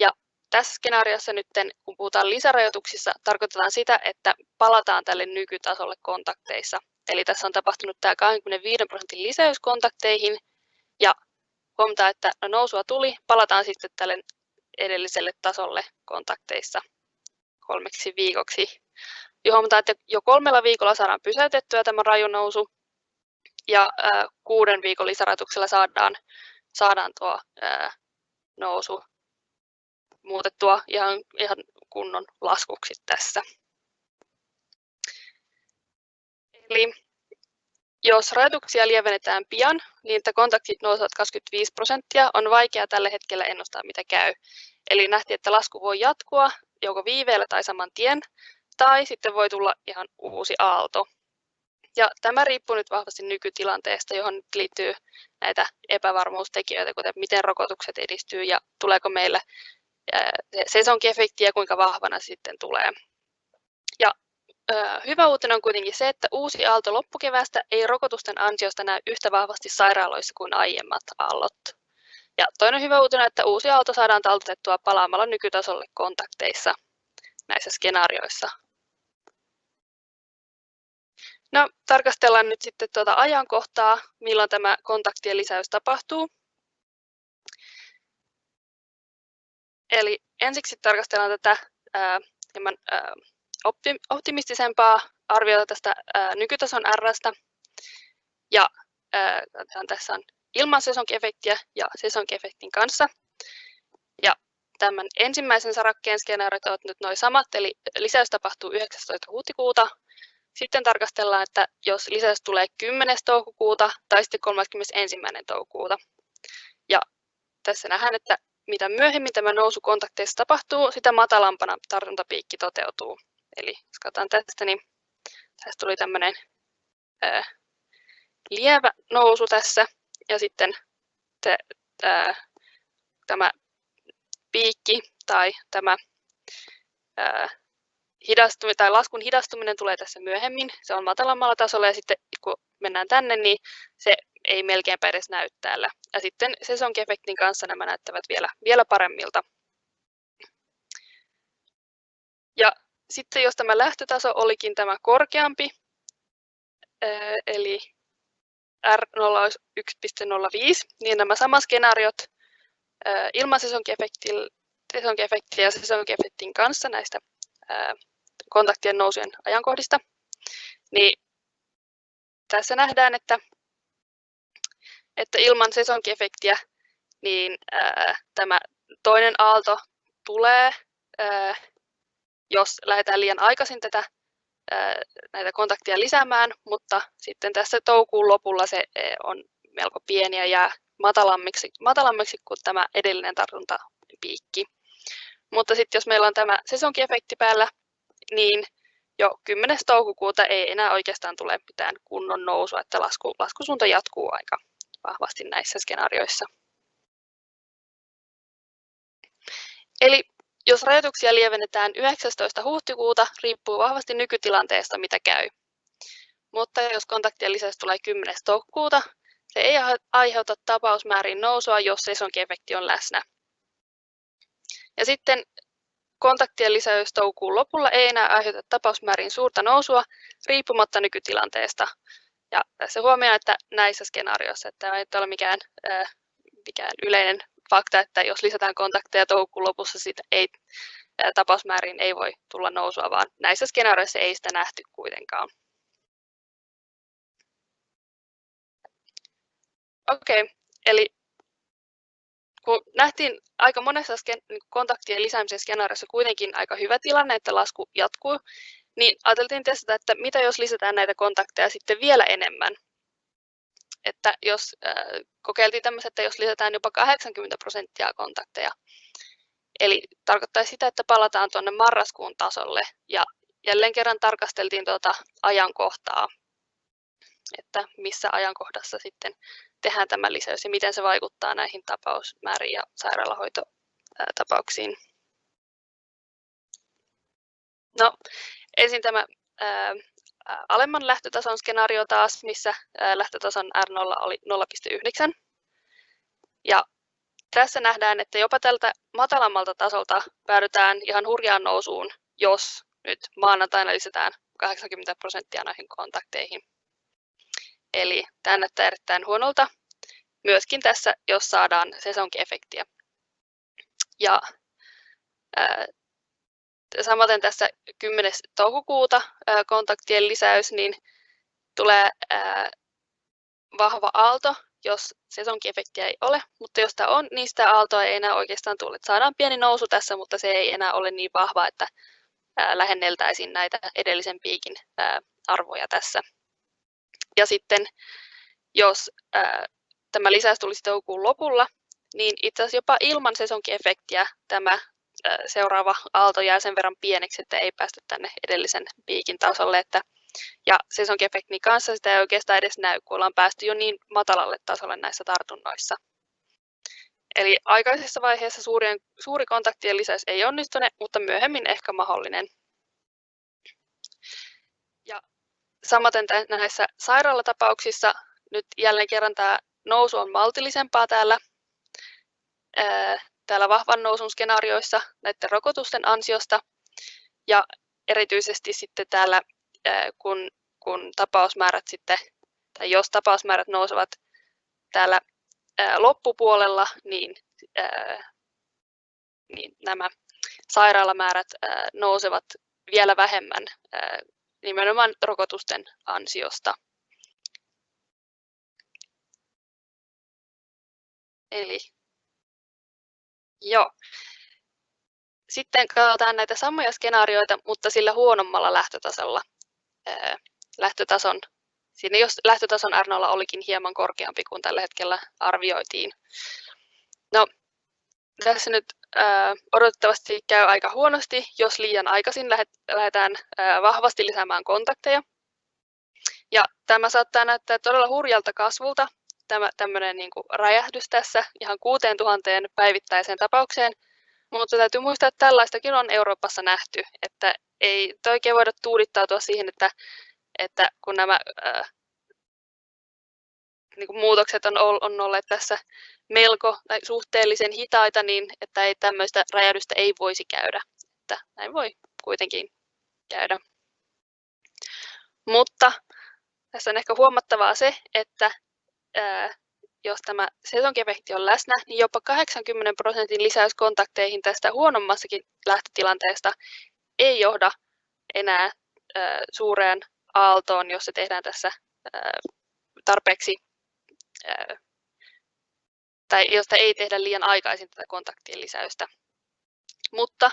Ja tässä skenaariossa nyt, kun puhutaan lisärajoituksissa, tarkoitetaan sitä, että palataan tälle nykytasolle kontakteissa. Eli tässä on tapahtunut tämä 25 prosentin lisäys kontakteihin ja huomataan, että no nousua tuli, palataan sitten tälle edelliselle tasolle kontakteissa kolmeksi viikoksi. Ja huomataan, että jo kolmella viikolla saadaan pysäytettyä tämä raju nousu ja äh, kuuden viikon lisärajoituksella saadaan, saadaan tuo äh, nousu muutettua ihan, ihan kunnon laskuksi tässä. Eli jos rajoituksia lievennetään pian, niin että kontaktit nousevat 25 prosenttia, on vaikea tällä hetkellä ennustaa, mitä käy. Eli nähtiin, että lasku voi jatkua joko viiveellä tai saman tien, tai sitten voi tulla ihan uusi aalto. Ja tämä riippuu nyt vahvasti nykytilanteesta, johon nyt liittyy näitä epävarmuustekijöitä, kuten miten rokotukset edistyy ja tuleeko meille sesonkiefekti ja kuinka vahvana sitten tulee. Ja hyvä uutinen on kuitenkin se, että uusi aalto loppukeväästä ei rokotusten ansiosta näy yhtä vahvasti sairaaloissa kuin aiemmat aallot. Ja toinen hyvä uutinen että uusi aalto saadaan taltutettua palaamalla nykytasolle kontakteissa näissä skenaarioissa. No, tarkastellaan nyt sitten tuota ajankohtaa, milloin tämä kontaktien lisäys tapahtuu. Eli ensiksi tarkastellaan tätä ää, hieman ää, optimistisempaa arviota tästä ää, nykytason Rstä. Ja ää, tässä on ilman sesonkiefektiä ja sesonkiefektin kanssa. Ja tämän ensimmäisen sarakkeen skenaariot ovat nyt noin samat, eli lisäys tapahtuu 19. huhtikuuta. Sitten tarkastellaan, että jos lisäys tulee 10. toukokuuta tai sitten 31. toukokuuta. Ja tässä nähdään, että mitä myöhemmin tämä nousu kontakteissa tapahtuu, sitä matalampana tartuntapiikki toteutuu. Eli jos katsotaan tästä, niin tästä tuli tämmöinen ää, lievä nousu tässä, ja sitten te, ää, tämä piikki tai tämä hidastuminen tai laskun hidastuminen tulee tässä myöhemmin. Se on matalammalla tasolla ja sitten kun mennään tänne, niin se ei melkeinpä edes näy täällä. Ja sitten sesonkiefektin kanssa nämä näyttävät vielä, vielä paremmilta. Ja sitten jos tämä lähtötaso olikin tämä korkeampi, eli R0 olisi 1.05, niin nämä samat skenaariot ilman sesonkiefektiä ja sesonkiefektin kanssa näistä kontaktien nousujen ajankohdista, niin tässä nähdään, että, että ilman sesonkiefektiä niin ää, tämä toinen aalto tulee, ää, jos lähdetään liian aikaisin tätä näitä kontakteja lisäämään, mutta sitten tässä toukokuun lopulla se on melko pieni ja jää matalammiksi, matalammiksi kuin tämä edellinen tartuntapiikki. Mutta sitten jos meillä on tämä sesonkiefekti päällä, niin jo 10. toukokuuta ei enää oikeastaan tule mitään kunnon nousua, että lasku, laskusuunta jatkuu aika vahvasti näissä skenaarioissa. Eli jos rajoituksia lievennetään 19. huhtikuuta, riippuu vahvasti nykytilanteesta, mitä käy. Mutta jos kontaktien lisäys tulee 10. toukokuuta, se ei aiheuta tapausmäärin nousua, jos sesonkiefekti on läsnä. Ja sitten kontaktien lisäys toukokuun lopulla ei enää aiheuta tapausmäärin suurta nousua riippumatta nykytilanteesta. Ja tässä huomioon, että näissä skenaarioissa, että tämä ei ole mikään, äh, mikään yleinen fakta, että jos lisätään kontakteja toukokuun lopussa, siitä ei, äh, tapausmäärin ei voi tulla nousua, vaan näissä skenaarioissa ei sitä nähty kuitenkaan. Okei, okay. eli kun nähtiin aika monessa niin kontaktien lisäämisen skenaariossa kuitenkin aika hyvä tilanne, että lasku jatkuu, niin ajateltiin testata, että mitä jos lisätään näitä kontakteja sitten vielä enemmän. Että jos äh, kokeiltiin tämmöistä, että jos lisätään jopa 80 prosenttia kontakteja, eli tarkoittaa sitä, että palataan tuonne marraskuun tasolle ja jälleen kerran tarkasteltiin tuota ajankohtaa, että missä ajankohdassa sitten tehdään tämä lisäys ja miten se vaikuttaa näihin tapausmääriin ja sairaalahoitotapauksiin. No, ensin tämä ää, alemman lähtötason skenaario taas, missä ää, lähtötason R0 oli 0,9. Ja tässä nähdään, että jopa tältä matalammalta tasolta päädytään ihan hurjaan nousuun, jos nyt maanantaina lisätään 80 prosenttia näihin kontakteihin. Eli tämä näyttää erittäin huonolta. Myöskin tässä, jos saadaan sesonkiefektiä. Ja ää, samaten tässä 10. toukokuuta kontaktien lisäys, niin tulee vahva aalto, jos sesonkiefektiä ei ole, mutta jos tämä on, niin sitä aaltoa ei enää oikeastaan tule. Saadaan pieni nousu tässä, mutta se ei enää ole niin vahva, että lähenneltäisiin näitä edellisen piikin arvoja tässä. Ja sitten jos tämä lisäys tulisi toukokuun lopulla, niin itse asiassa jopa ilman sesonkiefektiä tämä seuraava aalto jää sen verran pieneksi, että ei päästä tänne edellisen piikin tasolle. Että, ja sesonkiefektin kanssa sitä ei oikeastaan edes näy, kun ollaan päästy jo niin matalalle tasolle näissä tartunnoissa. Eli aikaisessa vaiheessa suurien, suuri kontaktien lisäys ei onnistune, mutta myöhemmin ehkä mahdollinen. Ja Samaten näissä sairaalatapauksissa nyt jälleen kerran tämä nousu on maltillisempaa täällä, täällä vahvan nousun skenaarioissa näiden rokotusten ansiosta. Ja erityisesti sitten täällä, kun, kun tapausmäärät sitten, tai jos tapausmäärät nousevat täällä loppupuolella, niin, niin nämä sairaalamäärät nousevat vielä vähemmän nimenomaan rokotusten ansiosta. Eli joo. Sitten katsotaan näitä samoja skenaarioita, mutta sillä huonommalla lähtötasolla. lähtötason, siinä jos lähtötason r olikin hieman korkeampi kuin tällä hetkellä arvioitiin. No, tässä nyt odotettavasti käy aika huonosti, jos liian aikaisin lähdetään äh, vahvasti lisäämään kontakteja. Ja tämä saattaa näyttää todella hurjalta kasvulta, tämä tämmöinen niin kuin räjähdys tässä ihan 6000 päivittäiseen tapaukseen, Mutta täytyy muistaa, että tällaistakin on Euroopassa nähty, että ei oikein voida tuudittautua siihen, että, että kun nämä ää, niin kuin muutokset on, on olleet tässä melko tai suhteellisen hitaita, niin että ei tämmöistä räjähdystä ei voisi käydä. Että näin voi kuitenkin käydä. Mutta tässä on ehkä huomattavaa se, että jos tämä sesonkiefekti on läsnä, niin jopa 80 prosentin lisäys kontakteihin tästä huonommassakin lähtötilanteesta ei johda enää ää, suureen aaltoon, jos se tehdään tässä tarpeeksi, tai josta ei tehdä liian aikaisin tätä kontaktien lisäystä. Mutta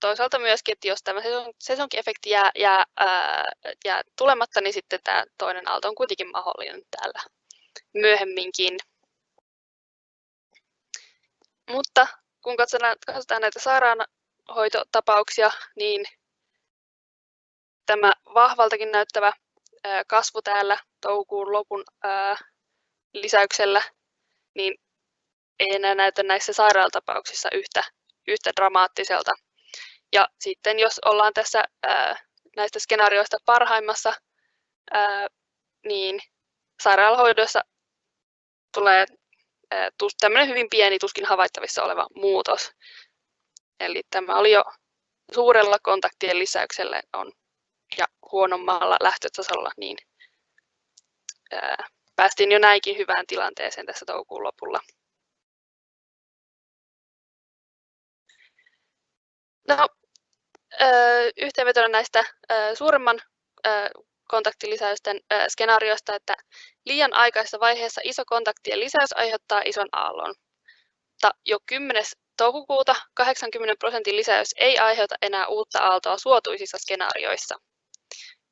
toisaalta myöskin, että jos tämä sesonkiefekti jää, jää, ää, jää tulematta, niin sitten tämä toinen aalto on kuitenkin mahdollinen täällä myöhemminkin. Mutta kun katsotaan, katsotaan näitä sairaanhoitotapauksia, niin tämä vahvaltakin näyttävä kasvu täällä toukokuun lopun lisäyksellä, niin ei enää näytä näissä sairaalatapauksissa yhtä, yhtä dramaattiselta. Ja sitten jos ollaan tässä näistä skenaarioista parhaimmassa, niin sairaalahoidossa tulee tämmöinen hyvin pieni, tuskin havaittavissa oleva muutos. Eli tämä oli jo suurella kontaktien lisäyksellä on, ja huonommalla lähtötasolla, niin ää, päästiin jo näinkin hyvään tilanteeseen tässä toukokuun lopulla. No, yhteenvetona näistä suuremman kontaktilisäysten skenaariosta, että liian aikaisessa vaiheessa iso kontaktien lisäys aiheuttaa ison aallon. Mutta jo 10. toukokuuta 80 prosentin lisäys ei aiheuta enää uutta aaltoa suotuisissa skenaarioissa.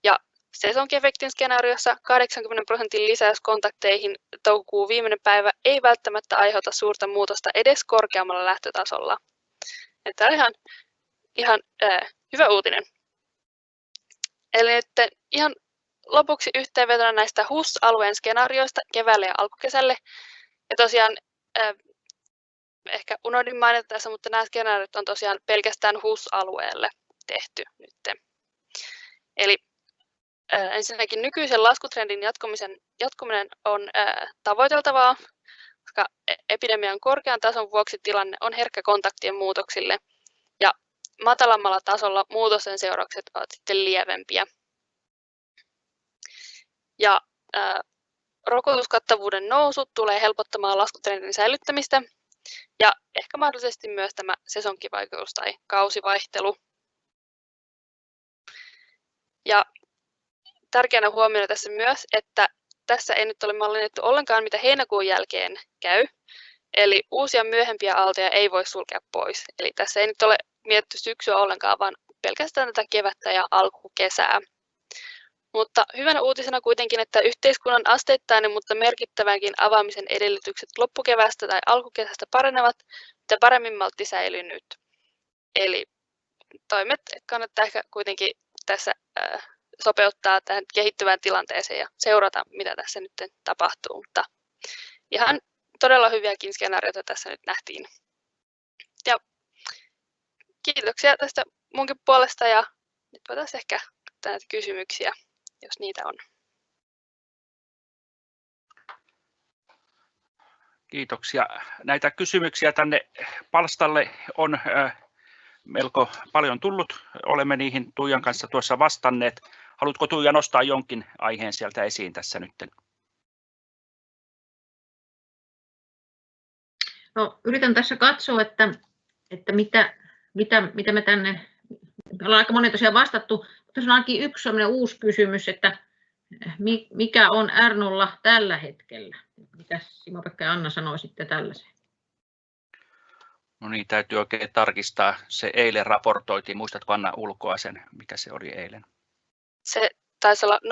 Ja sesonkiefektin skenaariossa 80 prosentin lisäys kontakteihin toukokuun viimeinen päivä ei välttämättä aiheuta suurta muutosta edes korkeammalla lähtötasolla. Tämä on ihan, ihan äh, hyvä uutinen. Eli että ihan lopuksi yhteenvetona näistä HUS-alueen skenaarioista keväälle ja alkukesälle. Ja tosiaan äh, ehkä unohdin mainita tässä, mutta nämä skenaariot on tosiaan pelkästään HUS-alueelle tehty nyt. Eli äh, ensinnäkin nykyisen laskutrendin jatkumisen, jatkuminen on äh, tavoiteltavaa, koska e-, epidemian korkean tason vuoksi tilanne on herkkä kontaktien muutoksille ja matalammalla tasolla muutosten seuraukset ovat sitten lievempiä. Ja ää, rokotuskattavuuden nousu tulee helpottamaan laskutrendin säilyttämistä ja ehkä mahdollisesti myös tämä sesonkivaikutus tai kausivaihtelu. Ja tärkeänä huomioida tässä myös, että tässä ei nyt ole mallinnettu ollenkaan, mitä heinäkuun jälkeen käy. Eli uusia myöhempiä aaltoja ei voi sulkea pois. Eli tässä ei nyt ole mietitty syksyä ollenkaan, vaan pelkästään tätä kevättä ja alkukesää. Mutta hyvänä uutisena kuitenkin, että yhteiskunnan asteittainen, mutta merkittävänkin avaamisen edellytykset loppukevästä tai alkukesästä paranevat, ja paremmin maltti säilyy nyt. Eli toimet kannattaa ehkä kuitenkin tässä sopeuttaa tähän kehittyvään tilanteeseen ja seurata, mitä tässä nyt tapahtuu. Mutta ihan todella hyviäkin skenaarioita tässä nyt nähtiin. Ja kiitoksia tästä munkin puolesta ja nyt voitaisiin ehkä näitä kysymyksiä jos niitä on. Kiitoksia. Näitä kysymyksiä tänne palstalle on melko paljon tullut. Olemme niihin Tuijan kanssa tuossa vastanneet. Haluatko Tuija nostaa jonkin aiheen sieltä esiin tässä nyt? No, yritän tässä katsoa, että, että mitä, mitä, mitä me tänne, me ollaan aika monen tosiaan vastattu, tässä on ainakin yksi uusi kysymys, että mikä on R0 tällä hetkellä? Mitä Simo-Pekka ja Anna sanoi sitten tällaiseen? No niin, täytyy oikein tarkistaa. Se eilen raportoitiin. Muistatko Anna ulkoa sen, mikä se oli eilen? Se taisi olla 0,75-0,95,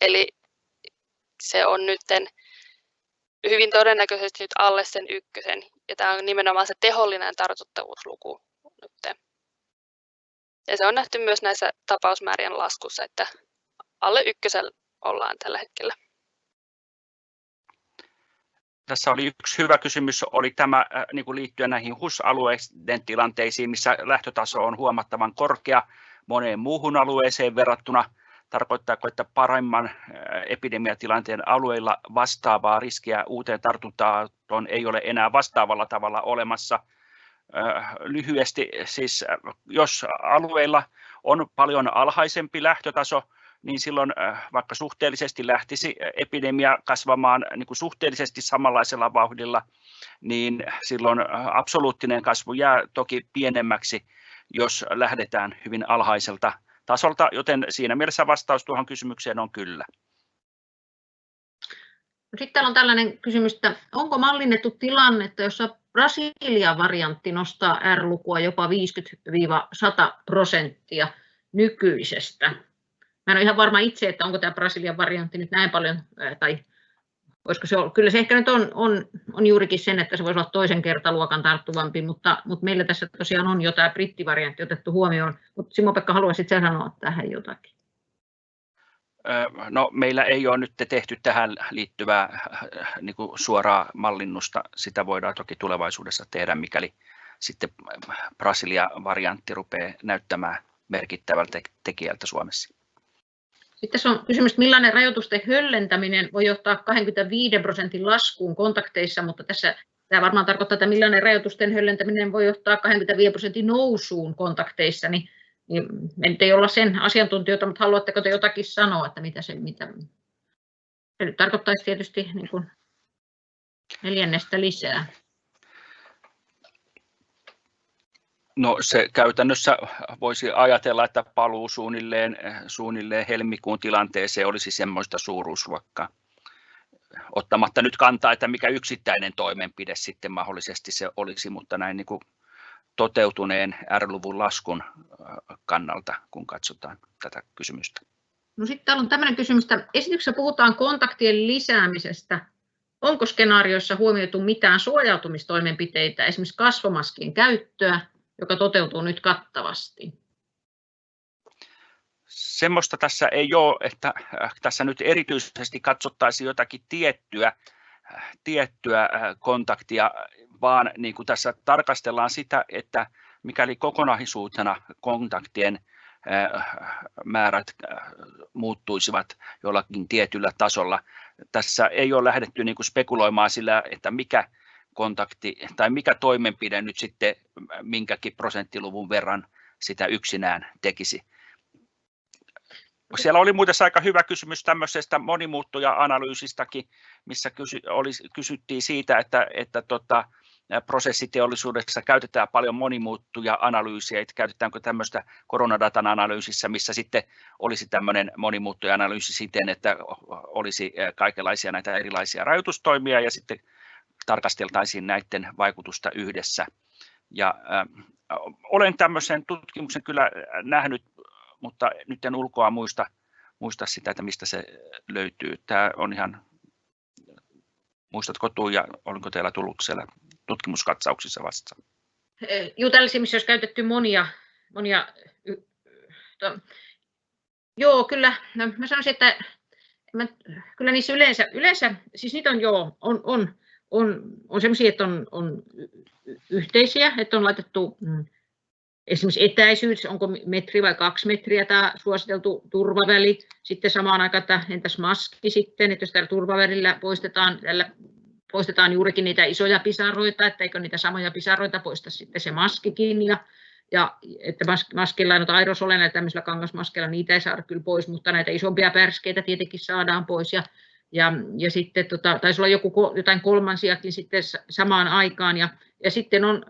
eli se on nyt hyvin todennäköisesti nyt alle sen ykkösen, ja tämä on nimenomaan se tehollinen tartuttavuusluku nyt. Ja se on nähty myös näissä tapausmäärien laskussa, että alle ykkösellä ollaan tällä hetkellä. tässä oli yksi hyvä kysymys, oli tämä niin kuin liittyen näihin HUS-alueiden tilanteisiin, missä lähtötaso on huomattavan korkea moneen muuhun alueeseen verrattuna. Tarkoittaako, että paremman epidemiatilanteen alueilla vastaavaa riskiä uuteen tartuntaan ei ole enää vastaavalla tavalla olemassa? Lyhyesti siis, jos alueilla on paljon alhaisempi lähtötaso, niin silloin vaikka suhteellisesti lähtisi epidemia kasvamaan niin kuin suhteellisesti samanlaisella vauhdilla, niin silloin absoluuttinen kasvu jää toki pienemmäksi, jos lähdetään hyvin alhaiselta tasolta, joten siinä mielessä vastaus tuohon kysymykseen on kyllä. Sitten täällä on tällainen kysymys, että onko mallinnettu tilannetta, jossa Brasilian variantti nostaa R-lukua jopa 50-100 prosenttia nykyisestä? Mä en ole ihan varma itse, että onko tämä Brasilian variantti nyt näin paljon, tai olisiko se, kyllä se ehkä nyt on, on, on juurikin sen, että se voisi olla toisen kertaluokan tarttuvampi, mutta, mutta meillä tässä tosiaan on jo tämä brittivariantti otettu huomioon. Mutta Simo-Pekka, haluaisit sä sanoa tähän jotakin? No, meillä ei ole nyt tehty tähän liittyvää niin kuin suoraa mallinnusta. Sitä voidaan toki tulevaisuudessa tehdä, mikäli sitten Brasilia-variantti rupeaa näyttämään merkittävältä tekijältä Suomessa. Sitten tässä on kysymys, millainen rajoitusten höllentäminen voi johtaa 25 prosentin laskuun kontakteissa, mutta tässä tämä varmaan tarkoittaa, että millainen rajoitusten höllentäminen voi johtaa 25 prosentin nousuun kontakteissa, niin, niin me nyt ei olla sen asiantuntijoita, mutta haluatteko te jotakin sanoa, että mitä se, mitä, se nyt tarkoittaisi tietysti niin kuin neljännestä lisää. No se käytännössä voisi ajatella, että paluu suunnilleen, suunnilleen helmikuun tilanteeseen olisi semmoista suuruusluokkaa. Ottamatta nyt kantaa, että mikä yksittäinen toimenpide sitten mahdollisesti se olisi, mutta näin niin kuin toteutuneen R-luvun laskun kannalta, kun katsotaan tätä kysymystä. No sitten täällä on tämmöinen kysymys, että esityksessä puhutaan kontaktien lisäämisestä. Onko skenaarioissa huomioitu mitään suojautumistoimenpiteitä, esimerkiksi kasvomaskien käyttöä, joka toteutuu nyt kattavasti? Semmoista tässä ei ole, että äh, tässä nyt erityisesti katsottaisiin jotakin tiettyä, äh, tiettyä äh, kontaktia, vaan niin kuin tässä tarkastellaan sitä, että mikäli kokonaisuutena kontaktien määrät muuttuisivat jollakin tietyllä tasolla. Tässä ei ole lähdetty niin kuin spekuloimaan sillä, että mikä kontakti tai mikä toimenpide nyt sitten minkäkin prosenttiluvun verran sitä yksinään tekisi. Siellä oli muuten aika hyvä kysymys tämmöisestä monimuuttuja-analyysistäkin, missä kysy, oli, kysyttiin siitä, että, että tota, prosessiteollisuudessa käytetään paljon monimuuttuja-analyysiä, että käytetäänkö tämmöistä koronadatan analyysissä, missä sitten olisi tämmöinen monimuuttuja-analyysi siten, että olisi kaikenlaisia näitä erilaisia rajoitustoimia ja sitten tarkasteltaisiin näiden vaikutusta yhdessä. Ja, äh, olen tämmöisen tutkimuksen kyllä nähnyt, mutta nyt en ulkoa muista, muista sitä, että mistä se löytyy. Tämä on ihan, muistatko Tuija, oliko teillä tullut siellä tutkimuskatsauksissa vastaan? Joo, tällaisia, missä olisi käytetty monia, monia to, joo, kyllä, no, mä sanoisin, että mä, kyllä niissä yleensä, yleensä, siis niitä on joo, on, on on, on sellaisia, että on, on yhteisiä, että on laitettu mm, esimerkiksi etäisyys, onko metri vai kaksi metriä tämä suositeltu turvaväli. Sitten samaan aikaan, että entäs maski sitten, että jos tällä turvavälillä poistetaan, tällä poistetaan juurikin niitä isoja pisaroita, että eikö niitä samoja pisaroita poista sitten se maskikin. Ja, ja että maskilla noita aerosoleilla ja tämmöisillä kangasmaskeilla niitä ei saada kyllä pois, mutta näitä isompia pärskeitä tietenkin saadaan pois. Ja ja, ja sitten tota, taisi olla joku, jotain kolmansiakin sitten samaan aikaan. Ja, ja sitten on,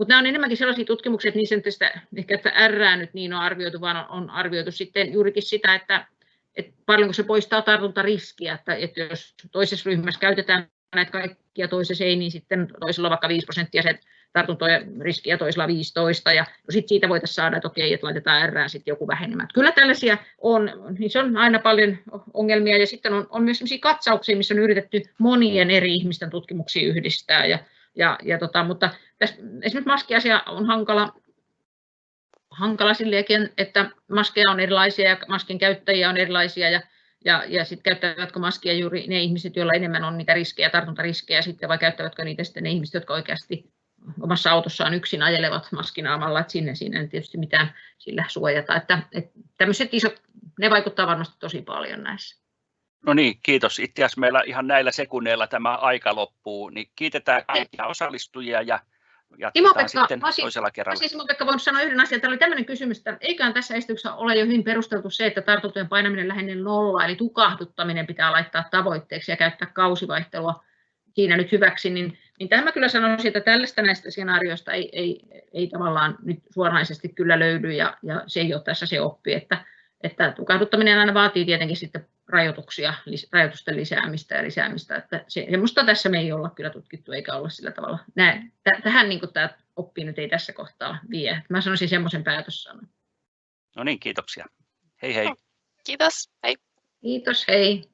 mutta nämä on enemmänkin sellaisia tutkimuksia, että niissä tästä, ehkä että R nyt niin on arvioitu, vaan on, arvioitu sitten juurikin sitä, että, että paljonko se poistaa tartuntariskiä, että, että jos toisessa ryhmässä käytetään näitä kaikkia, toisessa ei, niin sitten toisella vaikka 5 prosenttia se tartuntojen riskiä toisella 15 ja no sit siitä voitaisiin saada, että okei, että laitetaan R sitten joku vähenemään. Kyllä tällaisia on, niin se on aina paljon ongelmia ja sitten on, on myös sellaisia katsauksia, missä on yritetty monien eri ihmisten tutkimuksia yhdistää ja, ja, ja tota, mutta tässä, esimerkiksi maskiasia on hankala, hankala silleenkin, että maskeja on erilaisia ja maskin käyttäjiä on erilaisia ja Ja, ja sitten käyttävätkö maskia juuri ne ihmiset, joilla enemmän on niitä riskejä, tartuntariskejä sitten, vai käyttävätkö niitä sitten ne ihmiset, jotka oikeasti omassa autossaan yksin ajelevat maskinaamalla, että sinne, sinne ei tietysti mitään sillä suojata. Että, että tämmöiset isot, ne vaikuttaa varmasti tosi paljon näissä. No niin, kiitos. Itse asiassa meillä ihan näillä sekunneilla tämä aika loppuu, niin kiitetään kaikkia osallistujia ja jatketaan sitten Pasi, toisella kerralla. Siis Pekka voinut sanoa yhden asian. Täällä oli tämmöinen kysymys, että eiköhän tässä esityksessä ole jo hyvin perusteltu se, että tartuntojen painaminen lähelle nolla, eli tukahduttaminen pitää laittaa tavoitteeksi ja käyttää kausivaihtelua siinä nyt hyväksi, niin, niin tämä mä kyllä sanoisin, että tällaista näistä skenaarioista ei, ei, ei tavallaan nyt suoranaisesti kyllä löydy ja, ja se ei ole tässä se oppi, että, että tukahduttaminen aina vaatii tietenkin sitten rajoituksia, rajoitusten lisäämistä ja lisäämistä, että se, semmoista tässä me ei olla kyllä tutkittu eikä olla sillä tavalla. Nää, tähän niin tämä oppi nyt ei tässä kohtaa vie. Mä sanoisin semmoisen päätössanan. No niin, kiitoksia. Hei hei. Kiitos, hei. Kiitos, hei.